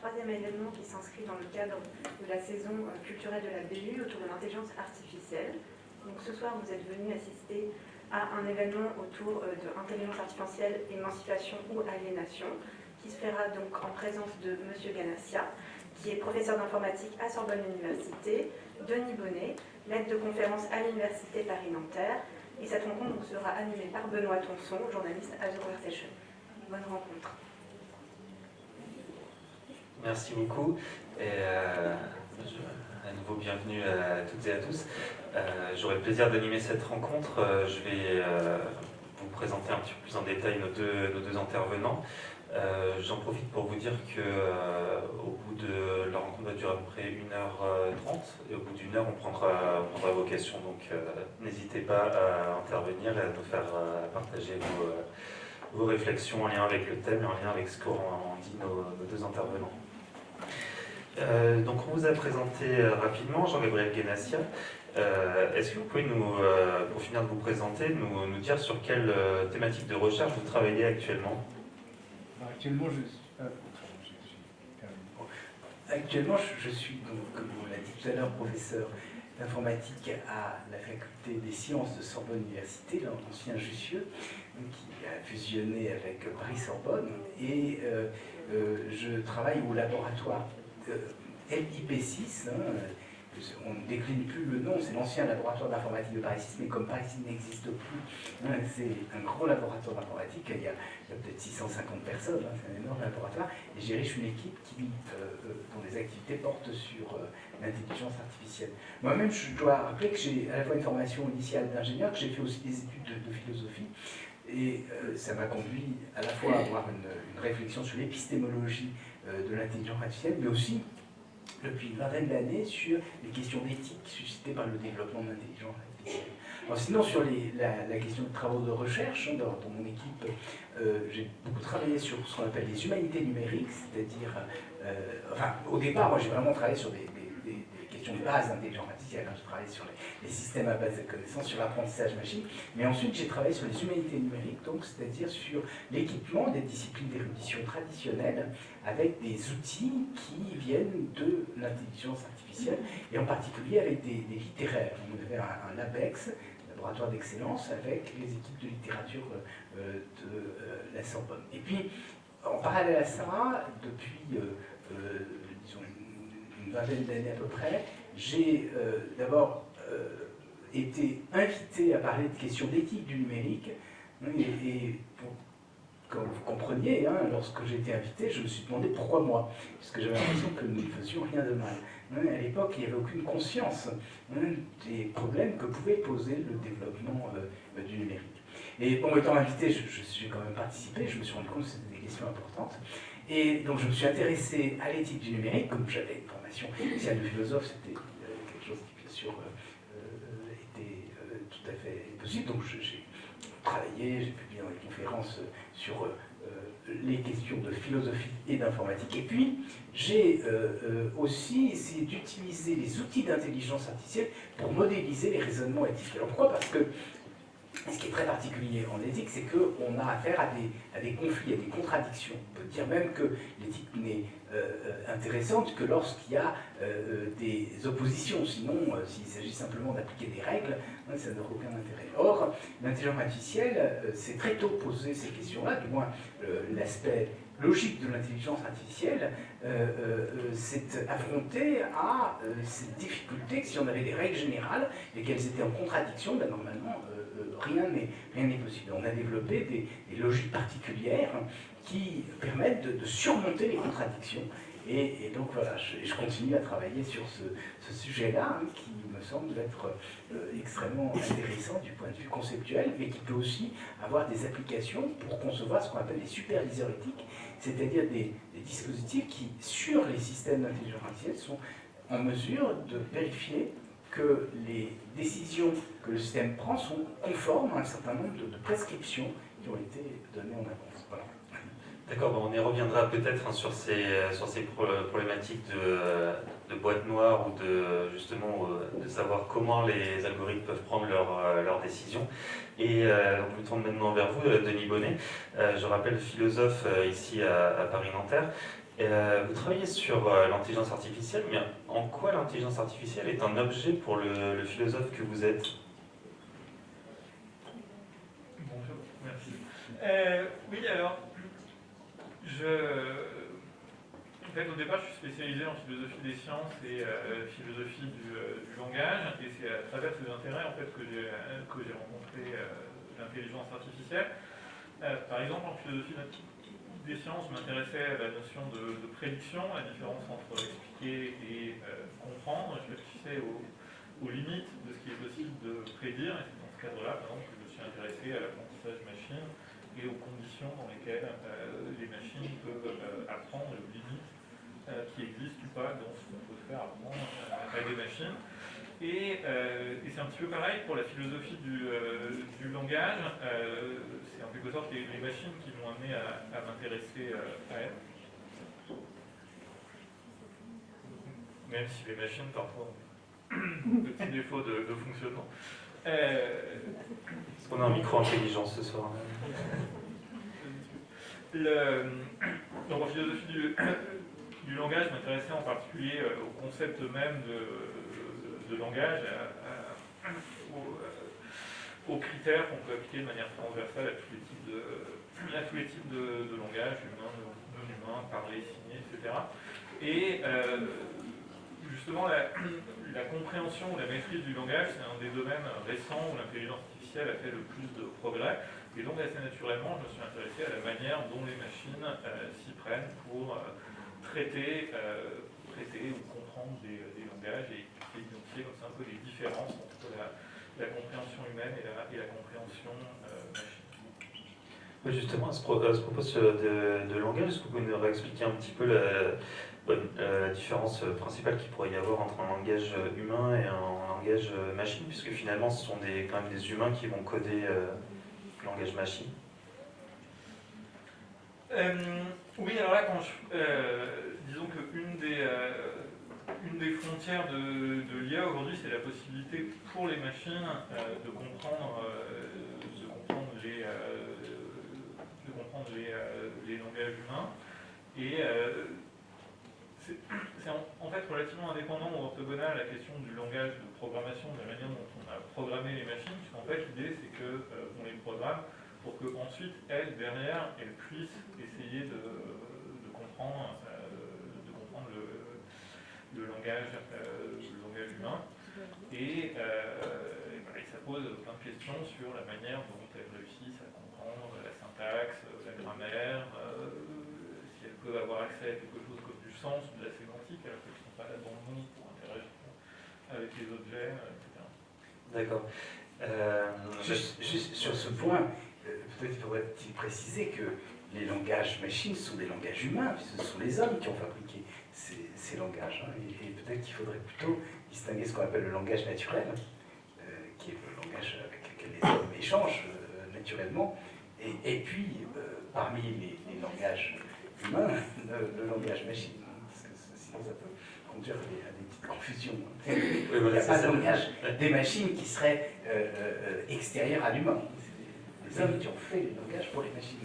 troisième événement qui s'inscrit dans le cadre de la saison culturelle de la BU autour de l'intelligence artificielle. Donc ce soir, vous êtes venus assister à un événement autour de l'intelligence artificielle, émancipation ou aliénation, qui se fera donc en présence de M. Ganassia, qui est professeur d'informatique à Sorbonne Université, Denis Bonnet, l'aide de conférence à l'Université Paris-Nanterre, et cette rencontre sera animée par Benoît Tonson, journaliste à The Conversation. Bonne rencontre. Merci beaucoup. Et euh, à nouveau, bienvenue à toutes et à tous. Euh, J'aurai le plaisir d'animer cette rencontre. Euh, je vais vous présenter un petit peu plus en détail nos deux, intervenants. J'en profite pour vous dire que au bout de la rencontre va durer à peu près 1h30 et au bout d'une heure on prendra, on vos questions donc n'hésitez pas à intervenir et à nous faire partager vos, vos, réflexions en lien avec le thème et en lien avec ce qu'ont dit nos, deux intervenants. Donc on vous a présenté rapidement Jean-Gabriel Guénassia. Est-ce que vous pouvez nous, pour finir de vous présenter, nous, dire sur quelle thématique de recherche vous travaillez actuellement? Actuellement, je, euh, actuellement, je, suis, comme on l'a dit tout à l'heure, professeur d'informatique à la faculté des sciences de Sorbonne Université, l'ancien Jussieu, qui a fusionné avec Paris-Sorbonne, et euh, euh, je travaille au laboratoire LIP6, hein, on ne décline plus le nom, c'est l'ancien laboratoire d'informatique de Paris 6, mais comme Paris 6 n'existe plus, hein, c'est un gros laboratoire d'informatique, il y a, peut-être 650 personnes, hein, c'est un énorme laboratoire, et j'ai riche une équipe qui, euh, euh, dont les activités portent sur euh, l'intelligence artificielle. Moi-même, je dois rappeler que j'ai à la fois une formation initiale d'ingénieur, que j'ai fait aussi des études de, de philosophie, et euh, ça m'a conduit à la fois à avoir une, réflexion sur l'épistémologie euh, de l'intelligence artificielle, mais aussi depuis une vingtaine d'années sur les questions d'éthique suscitées par le développement de l'intelligence artificielle. Sinon, sur la, question de travaux de recherche, hein, dans, mon équipe, euh, j'ai beaucoup travaillé sur ce qu'on appelle les humanités numériques, c'est-à-dire, enfin, au départ, moi j'ai vraiment travaillé sur des, des questions de base d'intelligence artificielle, hein, je travaillé sur les, systèmes à base de connaissances, sur l'apprentissage machine, mais ensuite j'ai travaillé sur les humanités numériques, donc c'est-à-dire sur l'équipement des disciplines d'érudition traditionnelles avec des outils qui viennent de l'intelligence artificielle, et en particulier avec des, littéraires. On avait un, un LABEX, laboratoire d'excellence, avec les équipes de littérature euh, de euh, la Sorbonne. Et puis, en parallèle à ça, depuis, euh, une vingtaine d'années à peu près, j'ai euh, d'abord été invité à parler de questions d'éthique du numérique, et, pour comme vous compreniez, hein, lorsque j'ai été invité, je me suis demandé pourquoi moi, puisque j'avais l'impression que nous ne faisions rien de mal. Hein, à l'époque, il n'y avait aucune conscience hein, des problèmes que pouvait poser le développement euh, du numérique. Et bon, étant invité, je suis quand même participé, je me suis rendu compte que c'était des questions importantes. Et donc je me suis intéressé à l'éthique du numérique, comme j'avais une formation initiale de philosophe, c'était euh, quelque chose qui bien sûr euh, euh était euh, tout à fait possible. Donc j'ai travaillé, j'ai publié dans des conférences sur les questions de philosophie et d'informatique. Et puis, j'ai aussi essayé d'utiliser les outils d'intelligence artificielle pour modéliser les raisonnements éthiques. Alors pourquoi? Parce que ce qui est très particulier en éthique, c'est qu'on a affaire à des, à des, conflits, à des contradictions. On peut dire même que l'éthique n'est intéressante que lorsqu'il y a euh, des oppositions. Sinon, euh, s'il s'agit simplement d'appliquer des règles, ça n'aura aucun intérêt. Or, l'intelligence artificielle s'est très tôt posé ces questions-là, du moins l'aspect logique de l'intelligence artificielle s'est affronté à cette difficulté que si on avait des règles générales et qu'elles étaient en contradiction, ben, normalement, rien n'est possible. On a développé des, logiques particulières qui permettent de, surmonter les contradictions. Et, donc voilà, je, je, continue à travailler sur ce, sujet-là, hein, qui me semble être euh, extrêmement intéressant du point de vue conceptuel, mais qui peut aussi avoir des applications pour concevoir ce qu'on appelle des superviseurs éthiques, c'est-à-dire des, dispositifs qui, sur les systèmes d'intelligence artificielle, sont en mesure de vérifier que les décisions que le système prend sont conformes à un certain nombre de, de prescriptions qui ont été données en avance. D'accord, bon, on y reviendra peut-être hein, sur, ces, sur ces problématiques de, de boîte noire ou de justement euh, de savoir comment les algorithmes peuvent prendre leurs leur euh, décisions. Et euh, je me tourne maintenant vers vous, Denis Bonnet. Euh, je rappelle philosophe euh, ici à, à Paris-Nanterre. Euh, vous travaillez sur euh, l'intelligence artificielle, mais en quoi l'intelligence artificielle est un objet pour le, philosophe que vous êtes? Bonjour, merci. Euh, oui, alors, je, en fait, au départ, je suis spécialisé en philosophie des sciences et philosophie du, langage, et c'est à travers ces intérêts en fait, que j'ai rencontré l'intelligence artificielle. par exemple, en philosophie des sciences m'intéressais à la notion de, prédiction, la différence entre expliquer et euh, comprendre. Je réfléchissais aux, limites de ce qui est possible de prédire, et c'est dans ce cadre-là, par exemple, que je me suis intéressé à l'apprentissage machine et aux conditions dans lesquelles euh, les machines peuvent euh, apprendre, aux limites qui existent ou pas dans ce qu'on peut faire apprendre à des machines. Et, c'est un petit peu pareil pour la philosophie du, langage c'est en quelque sorte les, machines qui m'ont amené à, m'intéresser euh, à elles. Même si les machines, parfois, ont des petits défauts de, fonctionnement. Euh, On a un micro-intelligence ce soir. Le, donc en philosophie du, du langage, m'intéressait en particulier euh, au concept même de, langage, aux critères qu'on peut appliquer de manière transversale à tous les types de, tous les types de, langage, humain, non humain, parler, signer, etc. Et euh, justement, la, compréhension ou la maîtrise du langage, c'est un des domaines récents où l'intelligence artificielle a fait le plus de progrès. Et donc, assez naturellement, je me suis intéressé à la manière dont les machines euh, s'y prennent pour euh, traiter, traiter ou comprendre des, langages et identifier comme un peu les différences entre la, la compréhension humaine et la, compréhension euh, machine. justement, à ce, propos de, langage, est-ce que vous pouvez nous expliquer un petit peu la, différence principale qu'il pourrait y avoir entre un langage humain et un langage machine, puisque finalement ce sont quand même des humains qui vont coder euh, le langage machine euh, Oui, alors là, quand je, disons qu'une des des frontières de, l'IA aujourd'hui, c'est la possibilité pour les machines euh, de comprendre, euh, de comprendre les, euh, de comprendre les, langages humains. C'est en, fait relativement indépendant ou orthogonal à la question du langage de programmation, de la manière dont on a programmé les machines, puisqu'en fait l'idée c'est qu'on les programme pour qu'ensuite elles, derrière, elles puissent essayer de, de comprendre le langage, euh, le langage humain. Et, euh, ça pose plein de questions sur la manière dont elles réussissent à comprendre la syntaxe, la grammaire, euh, si elles peuvent avoir accès à quelque chose sens de la sémantique, alors qu'elles ne sont pas là dans le monde pour interagir avec les objets, etc. D'accord. juste, sur ce point, peut-être faudrait-il préciser que les langages machines sont des langages humains, puisque ce sont les hommes qui ont fabriqué ces, langages. Hein. Et, peut-être qu'il faudrait plutôt distinguer ce qu'on appelle le langage naturel, euh, qui est le langage avec lequel les hommes échangent euh, naturellement, et, puis, euh, parmi les, langages humains, le, langage machine. Ça peut conduire à des, petites confusions. Il n'y a pas de langage des machines qui serait extérieur à l'humain les hommes qui ont fait les langages pour les machines.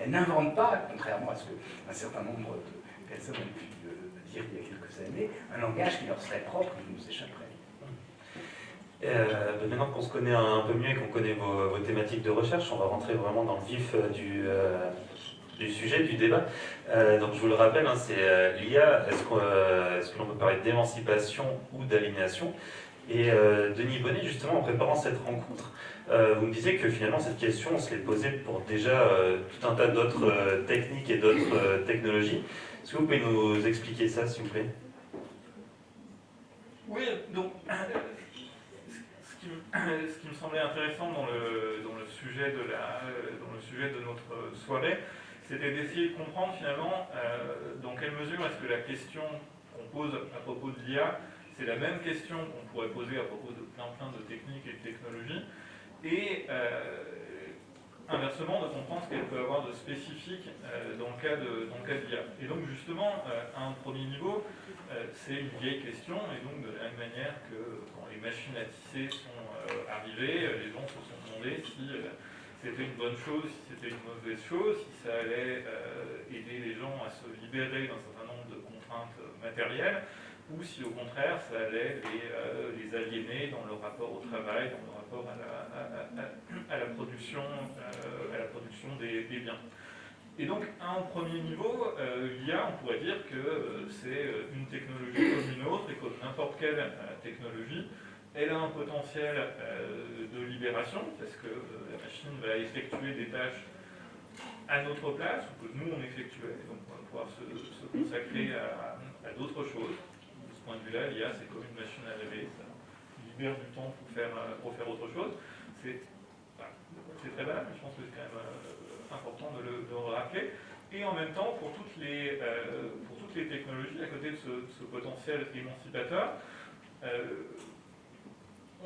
Elles n'inventent pas, contrairement à ce qu'un certain nombre de personnes ont pu il y a quelques années, un langage qui leur serait propre, qui nous échapperait. Euh, maintenant qu'on se connaît un peu mieux et qu'on connaît vos, thématiques de recherche, on va rentrer vraiment dans le vif euh, du, euh, du sujet, du débat. donc je vous le rappelle, hein, c'est l'IA, est-ce que l'on peut parler d'émancipation ou d'aliénation? Et Denis Bonnet, justement, en préparant cette rencontre, vous me disiez que finalement cette question, on se l'est posée pour déjà tout un tas d'autres techniques et d'autres technologies. Est-ce que vous pouvez nous expliquer ça, s'il vous plaît? Oui, donc, ce qui, me, semblait intéressant dans le sujet de notre soirée, c'était d'essayer de comprendre finalement euh, dans quelle mesure est-ce que la question qu'on pose à propos de l'IA, c'est la même question qu'on pourrait poser à propos de plein plein de techniques et de technologies, et euh, inversement de comprendre ce qu'elle peut avoir de spécifique euh, dans le cas de, dans l'IA. Et donc justement, à un premier niveau, c'est une vieille question, et donc de la même manière que quand les machines à tisser sont arrivées, les gens se sont demandé si c'était une bonne chose, si c'était une mauvaise chose, si ça allait aider les gens à se libérer d'un certain nombre de contraintes matérielles, ou si au contraire ça allait les, les aliéner dans leur rapport au travail, dans leur rapport à la, production, à la production des, des biens. Et donc, à un premier niveau, euh, l'IA, on pourrait dire que euh, c'est euh, une technologie comme une autre, et comme n'importe quelle technologie, elle a un potentiel de libération, parce que la machine va effectuer des tâches à notre place, ou que nous on effectuait, donc on va pouvoir se, consacrer à, d'autres choses. De ce point de vue-là, l'IA, c'est comme une machine à laver, ça libère du temps pour faire, pour faire autre chose. C'est très bas, mais je pense que c'est quand même important de le, rappeler. Et en même temps, pour toutes les, euh, pour toutes les technologies, à côté de ce, potentiel émancipateur, euh,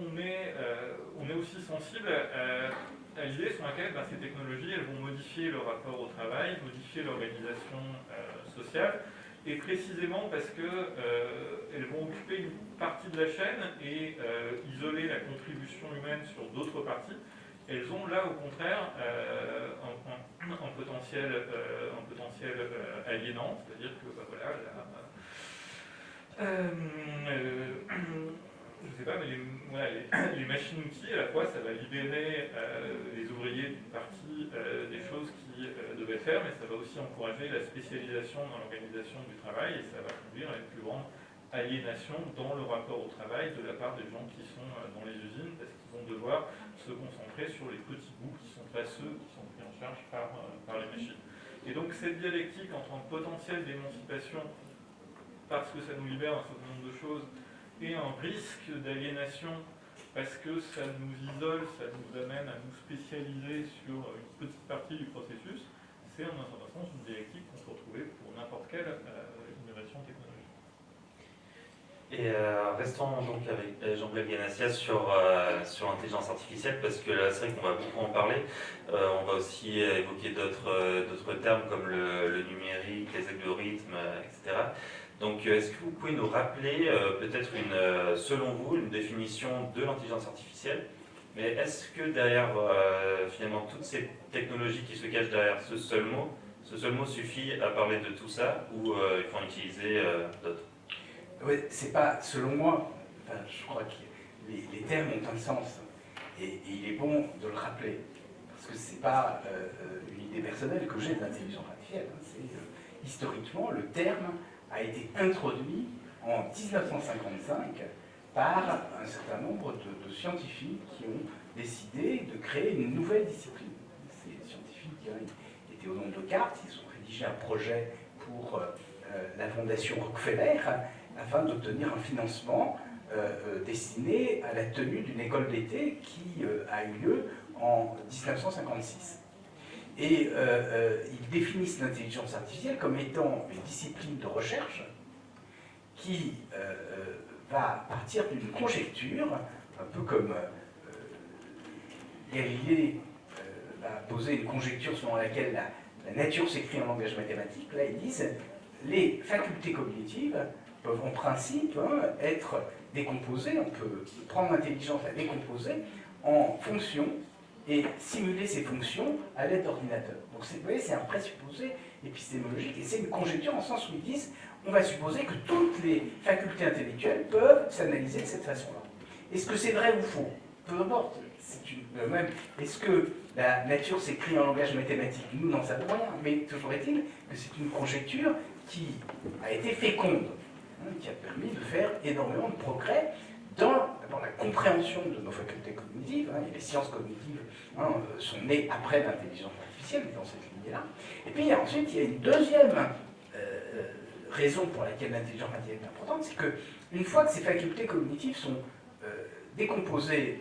on, est, euh, on est aussi sensible à, l'idée sur laquelle ben, ces technologies elles vont modifier le rapport au travail, modifier l'organisation sociale, et précisément parce qu'elles vont occuper une partie de la chaîne et isoler la contribution humaine sur d'autres parties, elles ont là au contraire euh, un, potentiel, euh, euh, aliénant, c'est-à-dire que bah, voilà, je sais pas, mais les, machines-outils, à la fois, ça va libérer les ouvriers d'une partie des choses qu'ils devaient faire, mais ça va aussi encourager la spécialisation dans l'organisation du travail et ça va conduire à une plus grande aliénation dans le rapport au travail de la part des gens qui sont dans les usines, parce qu'ils vont devoir se concentrer sur les petits bouts qui sont pas ceux qui sont pris en charge par, euh, par les machines. Et donc cette dialectique entre un potentiel d'émancipation, parce que ça nous libère un certain nombre de choses, et un risque d'aliénation, parce que ça nous isole, ça nous amène à nous spécialiser sur une petite partie du processus, c'est en un sens une dialectique qu'on peut retrouver pour n'importe quelle euh, innovation technologique. Et euh, restons donc avec euh, Jean-Blaise Ganassia sur, euh, sur l'intelligence artificielle, parce que c'est vrai qu'on va beaucoup en parler. on va aussi évoquer d'autres termes comme le, numérique, les algorithmes, etc. Donc, est-ce que vous pouvez nous rappeler peut-être une, selon vous, une définition de l'intelligence artificielle? Mais est-ce que derrière, finalement, toutes ces technologies qui se cachent derrière ce seul mot, ce seul mot suffit à parler de tout ça, ou il faut en utiliser d'autres? Oui, c'est pas, selon moi, je crois que les, termes ont un sens. Et, il est bon de le rappeler. Parce que c'est pas euh, euh, une idée personnelle que j'ai de l'intelligence artificielle. Hein. c'est euh, historiquement, le terme a été introduit en 1955 par un certain nombre de, scientifiques qui ont décidé de créer une nouvelle discipline. Ces scientifiques hein, étaient au nom de cartes, ils ont rédigé un projet pour la fondation Rockefeller afin d'obtenir un financement euh, euh, destiné à la tenue d'une école d'été qui euh, a eu lieu en 1956. Et ils définissent l'intelligence artificielle comme étant une discipline de recherche qui va partir d'une conjecture, un peu comme Galilée va poser une conjecture selon laquelle la, la nature s'écrit en langage mathématique. Là, ils disent les facultés cognitives peuvent en principe hein, être décomposés, on peut prendre l'intelligence à décomposer en fonctions et simuler ces fonctions à l'aide d'ordinateurs. Donc vous voyez, c'est un présupposé épistémologique et c'est une conjecture en sens où ils disent on va supposer que toutes les facultés intellectuelles peuvent s'analyser de cette façon-là. Est-ce que c'est vrai ou faux? Peu importe. Euh, même, est-ce que la nature s'écrit en langage mathématique? Nous n'en savons rien, mais toujours est-il que c'est une conjecture qui a été féconde qui a permis de faire énormément de progrès dans, la compréhension de nos facultés cognitives, hein, les sciences cognitives hein, euh, sont nées après l'intelligence artificielle, dans cette lignée-là. Et puis ensuite, il y a une deuxième euh, raison pour laquelle l'intelligence artificielle est importante, c'est qu'une fois que ces facultés cognitives sont euh, décomposées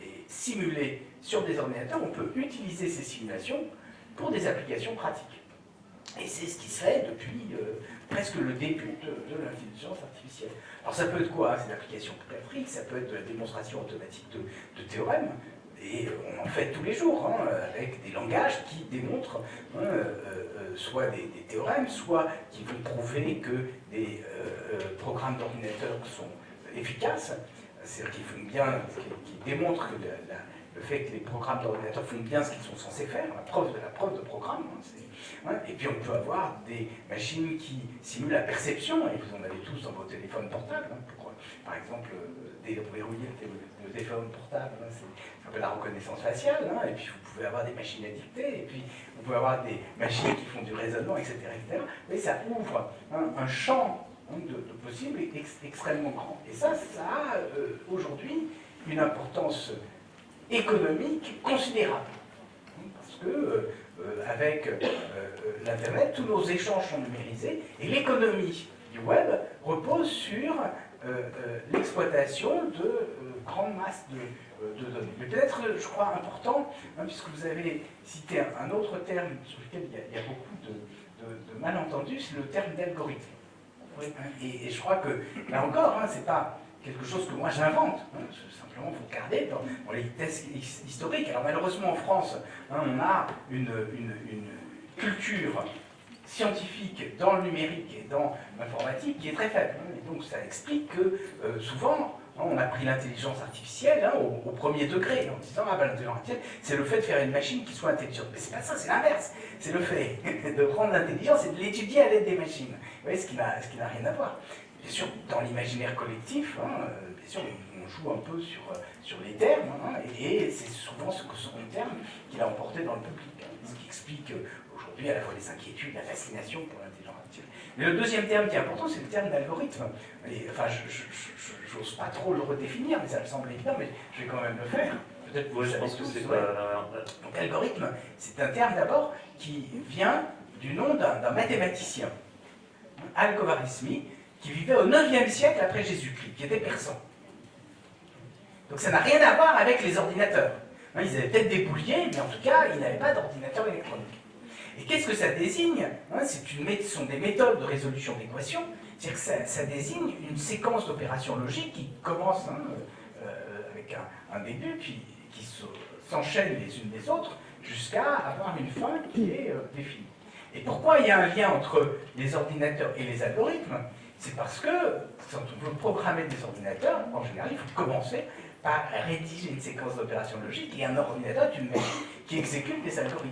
et simulées sur des ordinateurs, on peut utiliser ces simulations pour des applications pratiques. Et c'est ce qui se fait depuis presque le début de, l'intelligence artificielle. Alors ça peut être quoi C'est l'application graphique, ça peut être de la démonstration automatique de, théorèmes, et on en fait tous les jours, hein, avec des langages qui démontrent hein, euh, euh, soit des, théorèmes, soit qui vont prouver que des euh, programmes d'ordinateur sont efficaces, c'est-à-dire qu'ils font bien, qui, démontrent que le fait que les programmes d'ordinateur font bien ce qu'ils sont censés faire, la preuve de la preuve de programme. Hein, et puis on peut avoir des machines qui simulent la perception, et vous en avez tous dans vos téléphones portables, hein, pour, par exemple, euh, déverrouiller le, téléphone portable, hein, c'est un peu la reconnaissance faciale, et puis vous pouvez avoir des machines à dicter, et puis vous pouvez avoir des machines qui font du raisonnement, etc. mais ça ouvre un champ de, possibles extrêmement grand. Et ça, ça a euh, aujourd'hui une importance économique considérable. Parce que euh, euh, avec l'Internet, tous nos échanges sont numérisés et l'économie du web repose sur l'exploitation de grandes masses de, données. Mais peut-être, je crois, important, hein, puisque vous avez cité un, autre terme sur lequel il y a, beaucoup de, de malentendus, c'est le terme d'algorithme. Et, je crois que, là encore, hein, c'est pas quelque chose que moi j'invente. Hein, simplement, il faut regarder dans, les tests historiques. Alors malheureusement, en France, hein, on a une, culture scientifique dans le numérique et dans l'informatique qui est très faible. Et donc ça explique que euh, souvent, on a pris l'intelligence artificielle au, premier degré, en disant ah ben, l'intelligence artificielle, c'est le fait de faire une machine qui soit intelligente. Mais c'est pas ça, c'est l'inverse. C'est le fait de prendre l'intelligence et de l'étudier à l'aide des machines. Vous voyez, ce qui n'a rien à voir. Bien sûr, dans l'imaginaire collectif, hein, euh, bien sûr, on joue un peu sur, euh, sur les termes, hein, et, c'est souvent ce que sont les termes qu'il a emporté dans le public. Hein, ce qui explique euh, aujourd'hui à la fois les inquiétudes, la fascination pour l'intelligence artificielle. Mais le deuxième terme qui est important, c'est le terme d'algorithme. Enfin, je n'ose pas trop le redéfinir, mais ça me semble évident, mais je vais quand même le faire. Peut-être que je pense que c'est pas... Donc algorithme, c'est un terme d'abord qui vient du nom d'un mathématicien, Al-Khwarizmi, qui vivait au 9e siècle après Jésus-Christ, qui était persan. Donc ça n'a rien à voir avec les ordinateurs. Hein, ils avaient peut-être des bouliers, mais en tout cas, ils n'avaient pas d'ordinateur électronique. Et qu'est-ce que ça désigne hein, Ce sont des méthodes de résolution d'équations, c'est-à-dire que ça, désigne une séquence d'opérations logiques qui commence hein, euh, avec un, début, puis qui s'enchaînent les unes des autres, jusqu'à avoir une fin qui est euh, définie. Et pourquoi il y a un lien entre les ordinateurs et les algorithmes? C'est parce que quand on veut programmer des ordinateurs, en général, il faut commencer par rédiger une séquence d'opérations logiques et un ordinateur est une machine qui exécute des algorithmes.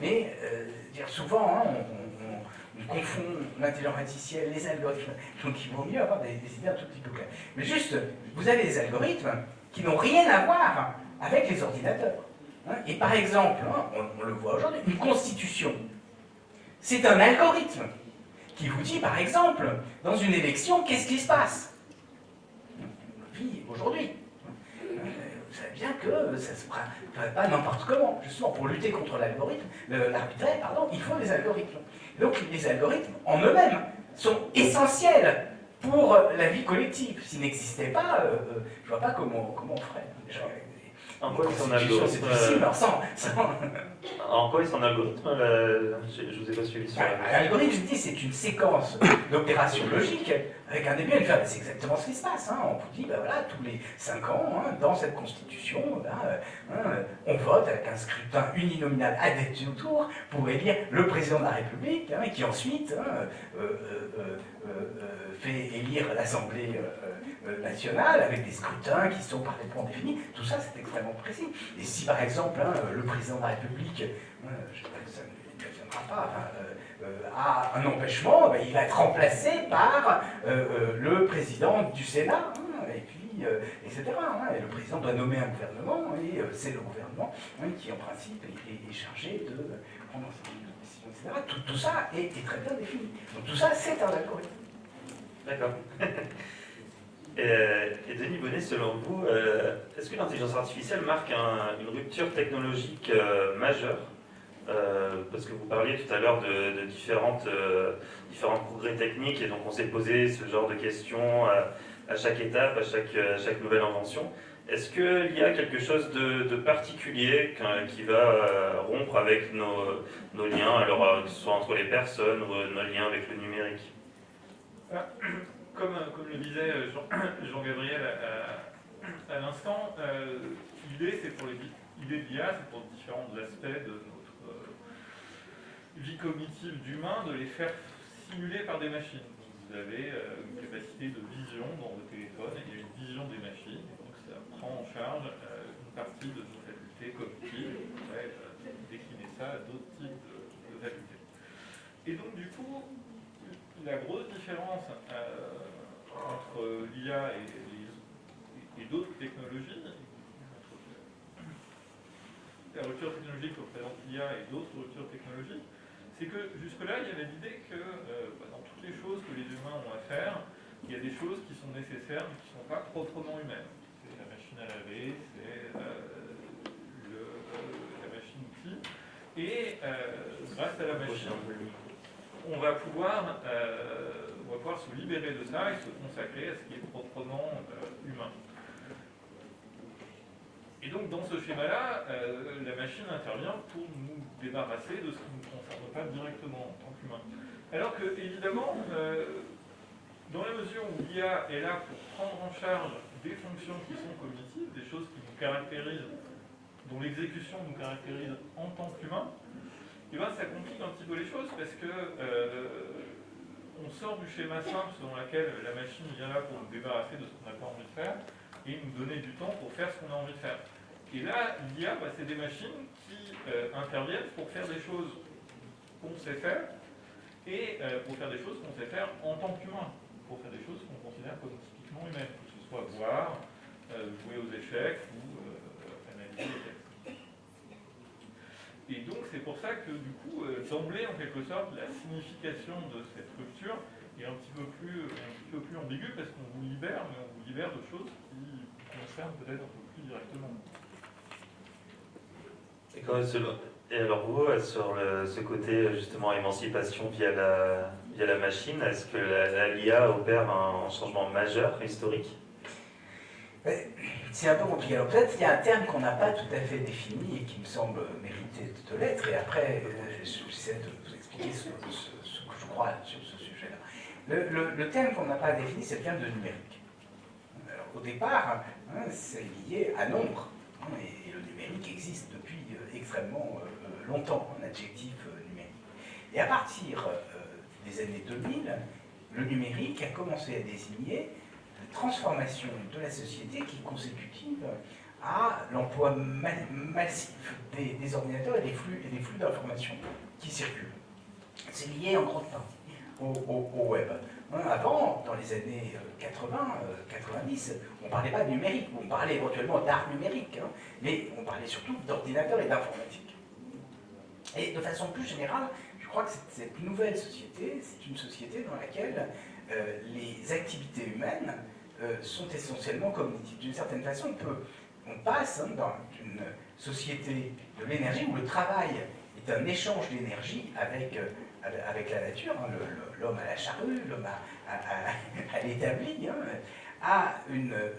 Mais euh, souvent, hein, on, confond l'intelligence artificielle, les algorithmes, donc il vaut mieux avoir des, idées un tout petit peu claires. Mais juste, vous avez des algorithmes qui n'ont rien à voir avec les ordinateurs. Hein. Et par exemple, hein, on, le voit aujourd'hui, une constitution, c'est un algorithme qui vous dit, par exemple, dans une élection, qu'est-ce qui se passe? Aujourd'hui vous savez bien que ça ne se ferait pas n'importe comment. Justement, pour lutter contre l'algorithme, l'arbitraire, pardon, il faut des algorithmes. Donc les algorithmes, en eux-mêmes, sont essentiels pour la vie collective. S'ils n'existaient pas, euh, euh, je ne vois pas comment, comment on ferait. Déjà, en quoi est son algorithme C'est difficile, euh, sans, En quoi est son algorithme Je vous ai pas suivi sur L'algorithme, je dis, c'est une séquence d'opérations logiques avec un début et une fin. C'est exactement ce qui se passe. Hein. On vous dit, ben voilà, tous les 5 ans, hein, dans cette constitution, ben, hein, on vote avec un scrutin uninominal à deux tours pour élire le président de la République, qui ensuite euh, euh, fait élire l'Assemblée nationale avec des scrutins qui sont par des points définis. Tout ça, c'est extrêmement précis. Et si par exemple, le président de la République, je sais pas ça viendra pas, euh, a un empêchement, ben, il va être remplacé par euh, euh, le président du Sénat, hein, et puis, etc. Hein. et le président doit nommer un gouvernement, et c'est le gouvernement hein, qui, en principe, est, chargé de prendre une décision, etc. Tout, ça est, très bien défini. Donc tout ça, c'est un algorithme. D'accord. Et, Denis Bonnet, selon vous, est-ce que l'intelligence artificielle marque une rupture technologique majeure? Euh, parce que vous parliez tout à l'heure de, différentes, euh, différents progrès techniques et donc on s'est posé ce genre de questions à, chaque étape, à chaque, chaque nouvelle invention. Est-ce qu'il y a quelque chose de, particulier qui va euh, rompre avec nos, nos, liens, alors que ce soit entre les personnes ou nos liens avec le numérique? Comme, comme le disait Jean-Gabriel à, l'instant, l'idée c'est pour l'idée de l'IA, c'est pour différents aspects de vie cognitive d'humain de les faire simuler par des machines. Vous avez euh, une capacité de vision dans vos téléphones, et il y a une vision des machines, donc ça prend en charge euh, une partie de nos facultés cognitives, on pourrait euh, décliner ça à d'autres types de, facultés. Et donc du coup, la grosse différence entre l'IA et, et- et d'autres technologies, la rupture technologique que représente l'IA et d'autres ruptures technologiques, c'est que jusque-là, il y avait l'idée que euh, bah, dans toutes les choses que les humains ont à faire, il y a des choses qui sont nécessaires mais qui ne sont pas proprement humaines. C'est la machine à laver, c'est euh, euh, la machine-outil. Et grâce à la machine, on va pouvoir, on va pouvoir se libérer de ça et se consacrer à ce qui est proprement humain. Et donc dans ce schéma-là, euh, la machine intervient pour nous débarrasser de ce qui ne nous concerne pas directement en tant qu'humain. Alors que, évidemment, euh, dans la mesure où l'IA est là pour prendre en charge des fonctions qui sont cognitives, des choses qui nous caractérisent, dont l'exécution nous caractérise en tant qu'humain, et ben, ça complique un petit peu les choses parce que euh, on sort du schéma simple selon lequel la machine vient là pour nous débarrasser de ce qu'on n'a pas envie de faire et nous donner du temps pour faire ce qu'on a envie de faire. Et là, l'IA, bah, c'est des machines qui euh, interviennent pour faire des choses qu'on sait faire et euh, pour faire des choses qu'on sait faire en tant qu'humain, pour faire des choses qu'on considère comme typiquement humaines, que ce soit boire, euh, jouer aux échecs ou analyser les textes. Et donc c'est pour ça que du coup, d'emblée, en quelque sorte, la signification de cette rupture est un petit peu plus, ambiguë parce qu'on vous libère, mais on vous libère de choses qui concernent peut-être un peu plus directement. Et, alors vous, sur ce côté justement émancipation via la, via la machine, est-ce que la- l'IA opère un changement majeur historique? C'est un peu compliqué. Alors peut-être il y a un terme qu'on n'a pas tout à fait défini et qui me semble mériter de l'être, et après euh, j'essaie de vous expliquer ce, que je crois sur ce sujet-là. Le, terme qu'on n'a pas défini, c'est le terme de numérique. Alors, au départ, hein, c'est lié à nombre, hein, et, le numérique existe depuis extrêmement euh, longtemps, un adjectif euh, numérique. Et à partir euh, des années 2000, le numérique a commencé à désigner la transformation de la société qui est consécutive à l'emploi ma- massif des, ordinateurs et des flux, flux d'informations qui circulent. C'est lié en grande partie au, web. Avant, dans les années euh, 80, euh, 90, on ne parlait pas de numérique, on parlait éventuellement d'art numérique, hein, mais on parlait surtout d'ordinateur et d'informatique. Et de façon plus générale, je crois que cette, nouvelle société, c'est une société dans laquelle euh, les activités humaines euh, sont essentiellement cognitives. D'une certaine façon, on, passe hein, dans une société de l'énergie où le travail est un échange d'énergie avec, euh, avec- la nature, hein, l'homme à la charrue, l'homme à, à- à- à l'établi, hein, à une euh,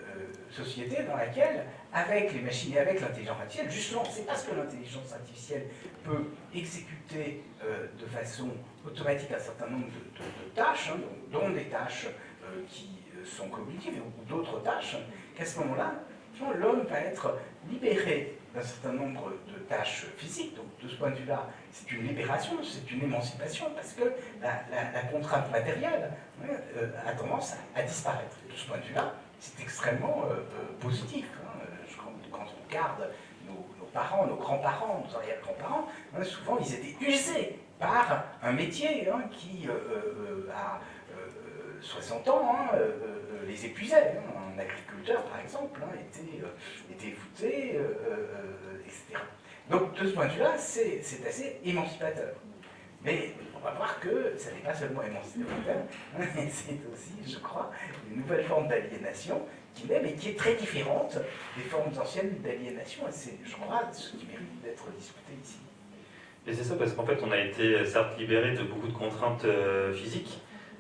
société dans laquelle, avec les machines et avec l'intelligence artificielle, justement, c'est parce que l'intelligence artificielle peut exécuter euh, de façon automatique un certain nombre de, tâches, hein, dont, des tâches euh, qui sont cognitives ou d'autres tâches, qu'à ce moment-là, l'homme va être libéré d'un certain nombre de tâches physiques. Donc, de ce point de vue-là, c'est une libération, c'est une émancipation, parce que la, contrainte matérielle hein, euh, a tendance à, disparaître. De ce point de vue-là, c'est extrêmement euh, euh, positif. hein. Quand, on regarde nos, parents, nos grands-parents, nos arrière-grands-parents, hein, souvent ils étaient usés par un métier qui, à euh, 60 ans, les épuisait. Un agriculteur, par exemple, hein, était, euh, était voûté, euh, euh, etc. Donc, de ce point de vue-là, c'est assez émancipateur. Mais on va voir que ça n'est pas seulement émancipateur, c'est aussi, je crois, une nouvelle forme d'aliénation qui naît, mais qui est très différente des formes anciennes d'aliénation. Et c'est, je crois, ce qui mérite d'être discuté ici. Et c'est ça parce qu'en fait on a été certes libéré de beaucoup de contraintes physiques,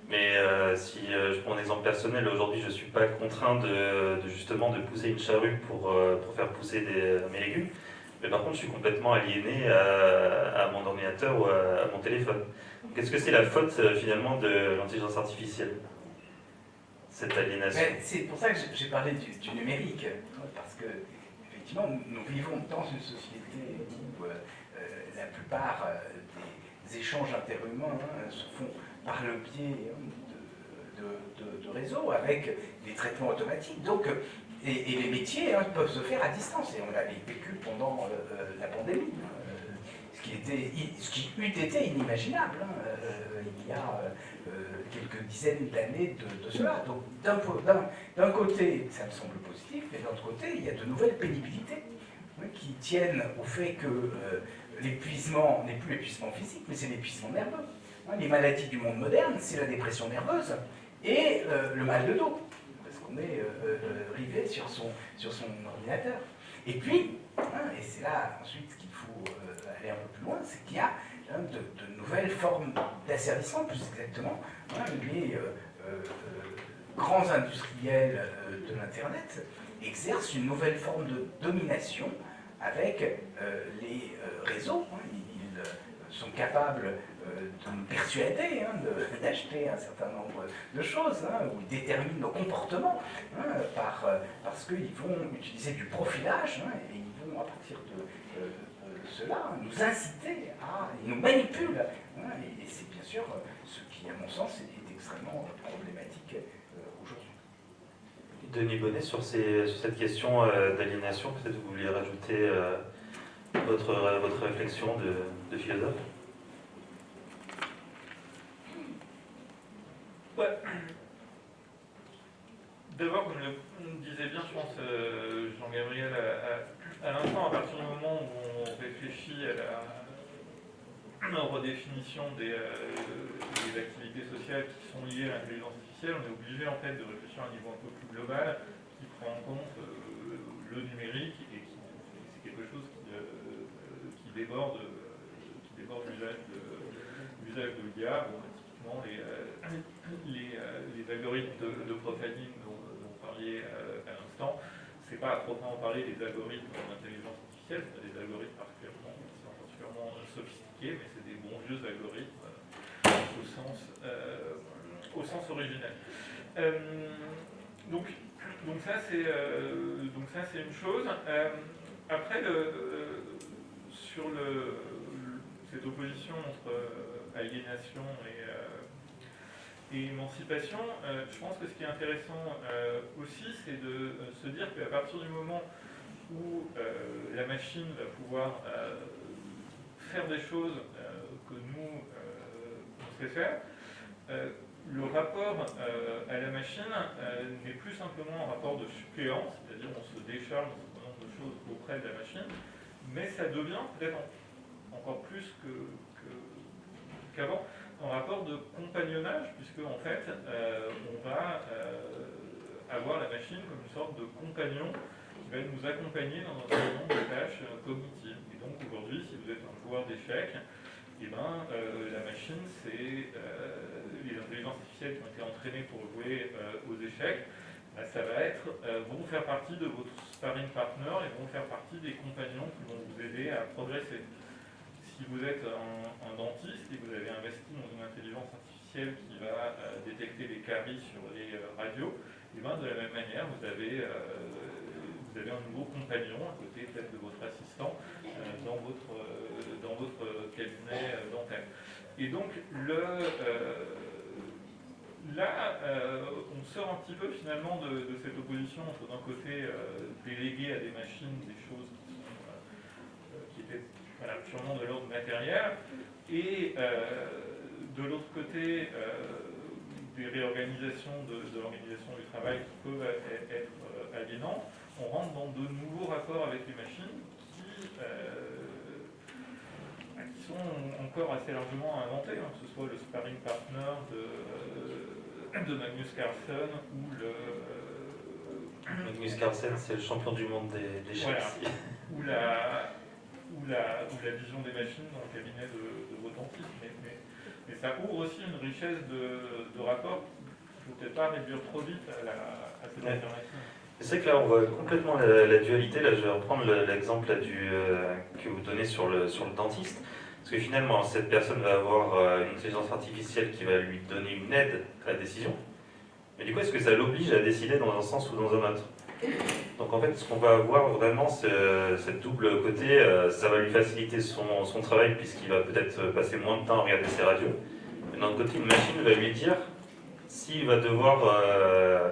mais euh, si euh, je prends un exemple personnel, aujourd'hui je ne suis pas contraint de, justement de pousser une charrue pour, euh, pour faire pousser mes légumes, mais par contre je suis complètement aliéné à, mon ordinateur ou à, mon téléphone. Donc est-ce que c'est la faute finalement de l'intelligence artificielle Cette aliénation? C'est pour ça que j'ai- parlé du, numérique, parce que effectivement, nous, vivons dans une société où la plupart des échanges interhumains hein, se font par le biais hein, de, réseaux avec des traitements automatiques. Donc, euh, et, les métiers hein, peuvent se faire à distance, et on l'a vécu pendant la pandémie, ce, qui était, eût été inimaginable il y a quelques dizaines d'années de, cela. Donc d'un côté, ça me semble positif, mais d'un autre côté, il y a de nouvelles pénibilités hein, qui tiennent au fait que euh, l'épuisement n'est plus l'épuisement physique, mais c'est l'épuisement nerveux. Hein, les maladies du monde moderne, c'est la dépression nerveuse et euh, le mal de dos, parce qu'on est euh, rivé sur son, sur son ordinateur. Et puis, hein, et c'est là ensuite qu'il faut aller un peu plus loin, c'est qu'il y a de, nouvelles formes d'asservissement, plus exactement. les euh, euh, grands industriels euh, de l'Internet exercent une nouvelle forme de domination avec les réseaux. Hein. Ils sont capables de nous persuader hein, d'acheter un certain nombre de choses, hein, ou ils déterminent nos comportements, par, parce qu'ils vont utiliser du profilage, et ils vont, à partir de cela, nous inciter à, ils nous manipulent. Hein, et, c'est bien sûr ce qui, à mon sens, est, extrêmement problématique euh, aujourd'hui. Denis Bonnet, sur, cette question euh, d'aliénation, peut-être vous vouliez rajouter euh, votre, votre réflexion de, philosophe? D'abord, comme le disait bien, je pense, Jean-Gabriel, à, l'instant, à partir du moment où réfléchit à la redéfinition des, euh, des, activités sociales qui sont liées à l'intelligence artificielle, on est obligé en fait de réfléchir à un niveau un peu plus global qui prend en compte euh, le numérique et qui c'est quelque chose qui, euh, déborde, qui déborde l'usage de, l'IA. Typiquement les, les, algorithmes de, de dont, dont vous parliez à l'instant, c'est pas à proprement parler des algorithmes d'intelligence artificielle, c'est des algorithmes sophistiqués, mais c'est des bons vieux algorithmes euh, au, sens, euh, au sens originel. Euh, donc, donc ça c'est donc ça c'est une chose. après sur le, cette opposition entre aliénation et, et émancipation, je pense que ce qui est intéressant aussi, c'est de se dire qu'à partir du moment où la machine va pouvoir faire des choses euh, que nous, euh, on sait faire, euh, le rapport à la machine n'est plus simplement un rapport de suppléance, c'est-à-dire on se décharge un certain nombre de choses auprès de la machine, mais ça devient peut-être encore plus qu'avant un rapport de compagnonnage, puisque en fait on va avoir la machine comme une sorte de compagnon qui va nous accompagner dans certain nombre de tâches cognitives. Et donc aujourd'hui, si vous êtes un d'échecs, et eh ben, euh, la machine, c'est euh, les intelligences artificielles qui ont été entraînées pour jouer euh, aux échecs, bah, ça va être, vont faire partie de votre sparring partner et vont faire partie des compagnons qui vont vous aider à progresser. Si vous êtes un, dentiste et vous avez investi dans une intelligence artificielle qui va détecter les caries sur les radios, et eh ben, de la même manière, vous avez, vous avez un nouveau compagnon à côté peut-être de votre assistant dans votre dans votre cabinet euh, dentaire. Et donc, euh, là, euh, on sort un petit peu finalement de, cette opposition entre d'un côté déléguer à des machines des choses purement de l'ordre matériel, et de l'autre côté des réorganisations de, l'organisation du travail qui peuvent être, aliénantes, on rentre dans de nouveaux rapports avec les machines qui sont encore assez largement inventés, hein, que ce soit le sparring partner de, de Magnus Carlsen ou le... Magnus Carlsen, c'est le champion du monde des, des ou, la, ou, la, ou la vision des machines dans le cabinet de, de vos dentistes. Mais, mais, ça ouvre aussi une richesse de, de rapports qu'il ne faut peut-être pas réduire trop vite à, la, à cette alternative. C'est que là, on voit complètement la, dualité. Là, je vais reprendre l'exemple euh, que vous donnez sur le, sur le dentiste. Parce que finalement, cette personne va avoir euh, une intelligence artificielle qui va lui donner une aide à la décision. Mais du coup, est-ce que ça l'oblige à décider dans un sens ou dans un autre? Donc en fait, ce qu'on va avoir vraiment, c'est cette double côté, euh, ça va lui faciliter son, son travail puisqu'il va peut-être passer moins de temps à regarder ses radios. Mais d'un autre côté, une machine va lui dire s'il va devoir, euh,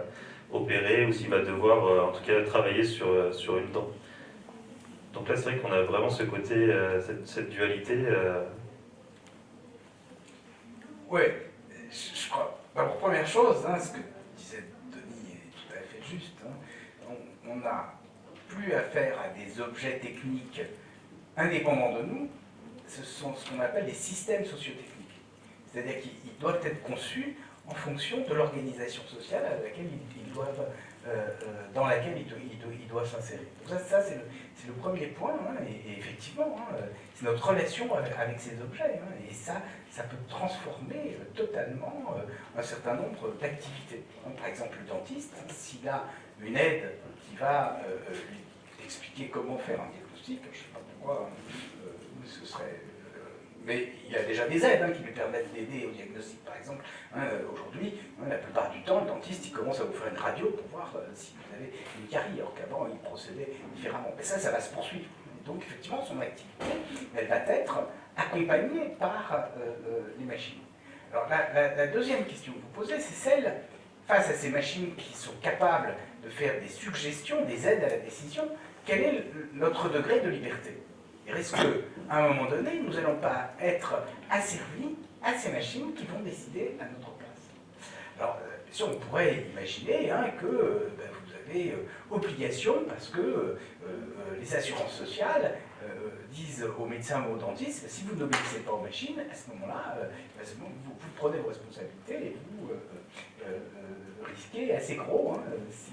opérer ou s'il va devoir en tout cas travailler sur, sur une dent. Donc là, c'est vrai qu'on a vraiment ce côté, cette, dualité. Oui, je, crois. Alors, première chose, hein, ce que disait Denis est tout à fait juste. Hein. On n'a plus affaire à des objets techniques indépendants de nous, ce sont ce qu'on appelle des systèmes sociotechniques. C'est-à-dire qu'ils doivent être conçus en fonction de l'organisation sociale à laquelle ils, doivent, euh, euh, dans laquelle ils, doivent s'insérer. Ça, ça c'est le, premier point, hein, et, effectivement, hein, c'est notre relation avec, ces objets. Hein, et ça, ça peut transformer euh, totalement un certain nombre d'activités. Par exemple, le dentiste, s'il a une aide va lui expliquer comment faire un diagnostic, je ne sais pas pourquoi ce serait mais il y a déjà des aides hein, qui lui permettent d'aider au diagnostic, par exemple. Hein, euh, aujourd'hui, hein, la plupart du temps, le dentiste il commence à vous faire une radio pour voir euh, si vous avez une carie, alors qu'avant, il procédait différemment. Mais ça, ça va se poursuivre. donc, effectivement, son activité, elle va être accompagnée par euh, les machines. Alors, la, deuxième question que vous posez, c'est celle, face à ces machines qui sont capables de faire des suggestions, des aides à la décision, quel est notre degré de liberté? Est-ce qu'à un moment donné, nous n'allons pas être asservis à ces machines qui vont décider à notre place. Alors, euh, sûr, on pourrait imaginer hein, que euh, ben, vous avez euh, obligation, parce que les assurances sociales disent aux médecins ou aux dentistes, si vous n'obéissez pas aux machines, à ce moment-là, ben, vous, vous, prenez vos responsabilités et vous risquez assez gros hein, si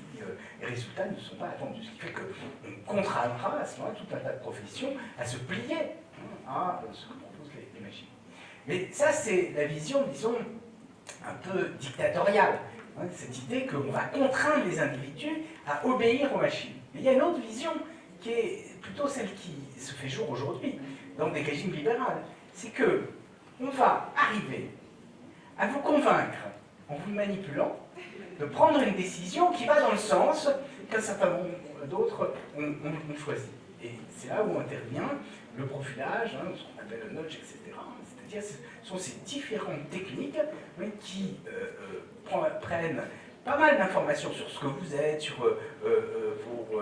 les résultats ne sont pas attendus. Ce qui fait qu'on contraindra à ce moment-là tout un tas de professions à se plier hein, à ce que proposent les, machines. Mais ça, c'est la vision, disons, un peu dictatoriale. Hein, cette idée qu'on va contraindre les individus à obéir aux machines. Mais il y a une autre vision qui est plutôt celle qui se fait jour aujourd'hui dans des régimes libéraux. C'est que on va arriver à vous convaincre en vous manipulant de prendre une décision qui va dans le sens qu'un certain nombre d'autres ont, choisi. Et c'est là où intervient le profilage, hein, ce qu'on appelle le nudge, etc. C'est-à-dire ce sont ces différentes techniques qui euh, euh, prennent pas mal d'informations sur ce que vous êtes, sur euh, vos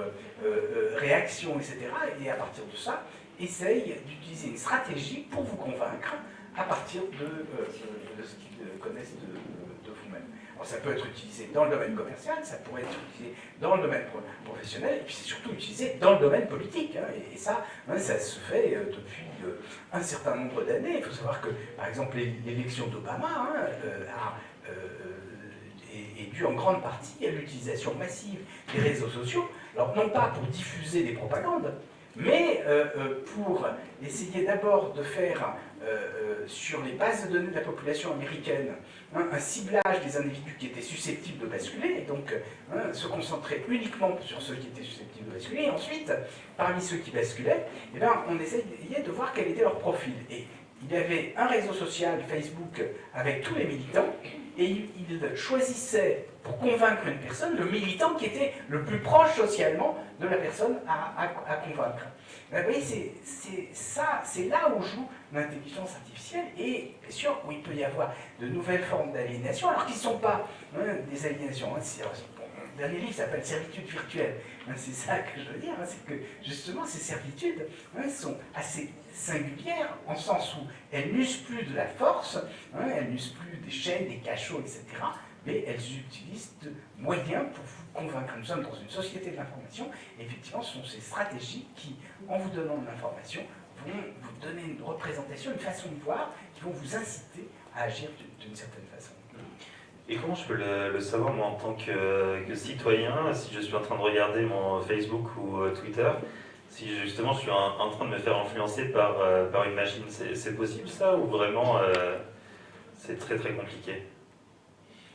réactions, etc. Et à partir de ça, essayent d'utiliser une stratégie pour vous convaincre à partir de, ce qu'ils connaissent de ça peut être utilisé dans le domaine commercial, ça pourrait être utilisé dans le domaine professionnel, et puis c'est surtout utilisé dans le domaine politique. Hein. et, ça, hein, ça se fait euh, depuis euh, un certain nombre d'années. Il faut savoir que, par exemple, l'élection d'Obama hein, euh, est, due en grande partie à l'utilisation massive des réseaux sociaux. Alors, non pas pour diffuser des propagandes, mais pour essayer d'abord de faire sur les bases de données de la population américaine Hein, un ciblage des individus qui étaient susceptibles de basculer, et donc hein, se concentrer uniquement sur ceux qui étaient susceptibles de basculer, et ensuite, parmi ceux qui basculaient, eh bien, on essayait de voir quel était leur profil. Et il y avait un réseau social, Facebook, avec tous les militants, et il choisissait, pour convaincre une personne, le militant qui était le plus proche socialement de la personne à convaincre. Vous voyez, c'est ça, c'est là où joue l'intelligence artificielle et bien sûr où il peut y avoir de nouvelles formes d'aliénation, alors qu'ils ne sont pas hein, des aliénations. Hein, mon dernier livre s'appelle Servitude virtuelle. Hein, c'est ça que je veux dire, c'est que justement ces servitudes sont assez singulières en sens où elles n'usent plus de la force, elles n'usent plus des chaînes, des cachots, etc. Mais elles utilisent de moyens pour convaincre. Nous sommes dans une société de l'information, effectivement, ce sont ces stratégies qui, en vous donnant de l'information, vont vous donner une représentation, une façon de voir, qui vont vous inciter à agir d'une certaine façon. Et comment je peux le, savoir, moi, en tant que, citoyen, si je suis en train de regarder mon Facebook ou euh, Twitter, si justement je suis en, train de me faire influencer par, euh, par une machine, c'est possible ça, ou vraiment euh, c'est très très compliqué?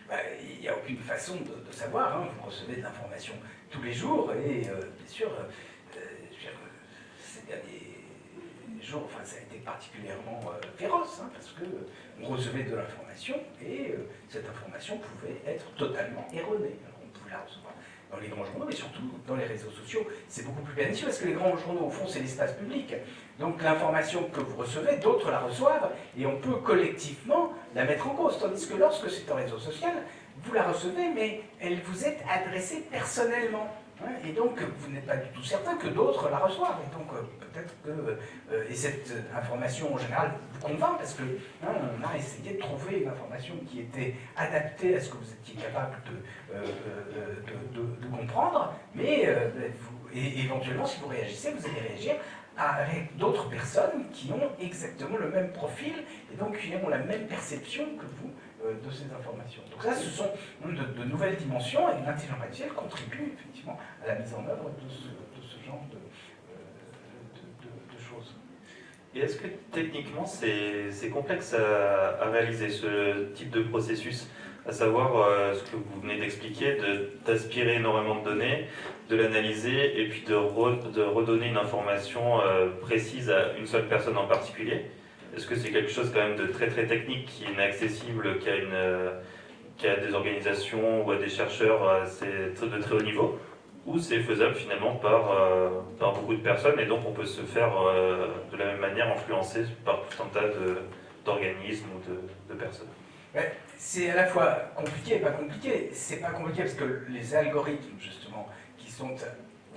Bah, il n'y a aucune façon de, savoir. Hein. Vous recevez de l'information tous les jours et euh, bien sûr, euh, ces derniers jours, enfin, ça a été particulièrement euh, féroce hein, parce que on recevait de l'information et cette information pouvait être totalement erronée. Dans les grands journaux, mais surtout dans les réseaux sociaux. C'est beaucoup plus pernicieux parce que les grands journaux, au fond, c'est l'espace public. Donc l'information que vous recevez, d'autres la reçoivent et on peut collectivement la mettre en cause. Tandis que lorsque c'est un réseau social, vous la recevez, mais elle vous est adressée personnellement. Et donc, vous n'êtes pas du tout certain que d'autres la reçoivent. Et donc, euh, peut-être que euh, et cette information, en général, vous convainc, parce que hein, on a essayé de trouver une information qui était adaptée à ce que vous étiez capable de, de, de, comprendre. Mais et éventuellement, si vous réagissez, vous allez réagir avec d'autres personnes qui ont exactement le même profil et donc qui ont la même perception que vous euh, de ces informations. Donc ça, ce sont de, nouvelles dimensions et l'intelligence artificielle contribue effectivement à la mise en œuvre de ce, genre euh, de, choses. Et est-ce que techniquement c'est complexe à, réaliser ce type de processus? À savoir euh, ce que vous venez d'expliquer, d'aspirer énormément de données, de l'analyser et puis de, de, redonner une information précise à une seule personne en particulier? Est-ce que c'est quelque chose quand même de très très technique qui est inaccessible, qui a, une, qui a des organisations ou à des chercheurs de très haut niveau? Ou c'est faisable finalement par, euh, par beaucoup de personnes et donc on peut se faire euh, de la même manière influencer par tout un tas d'organismes ou de personnes? C'est à la fois compliqué et pas compliqué. C'est pas compliqué parce que les algorithmes justement qui sont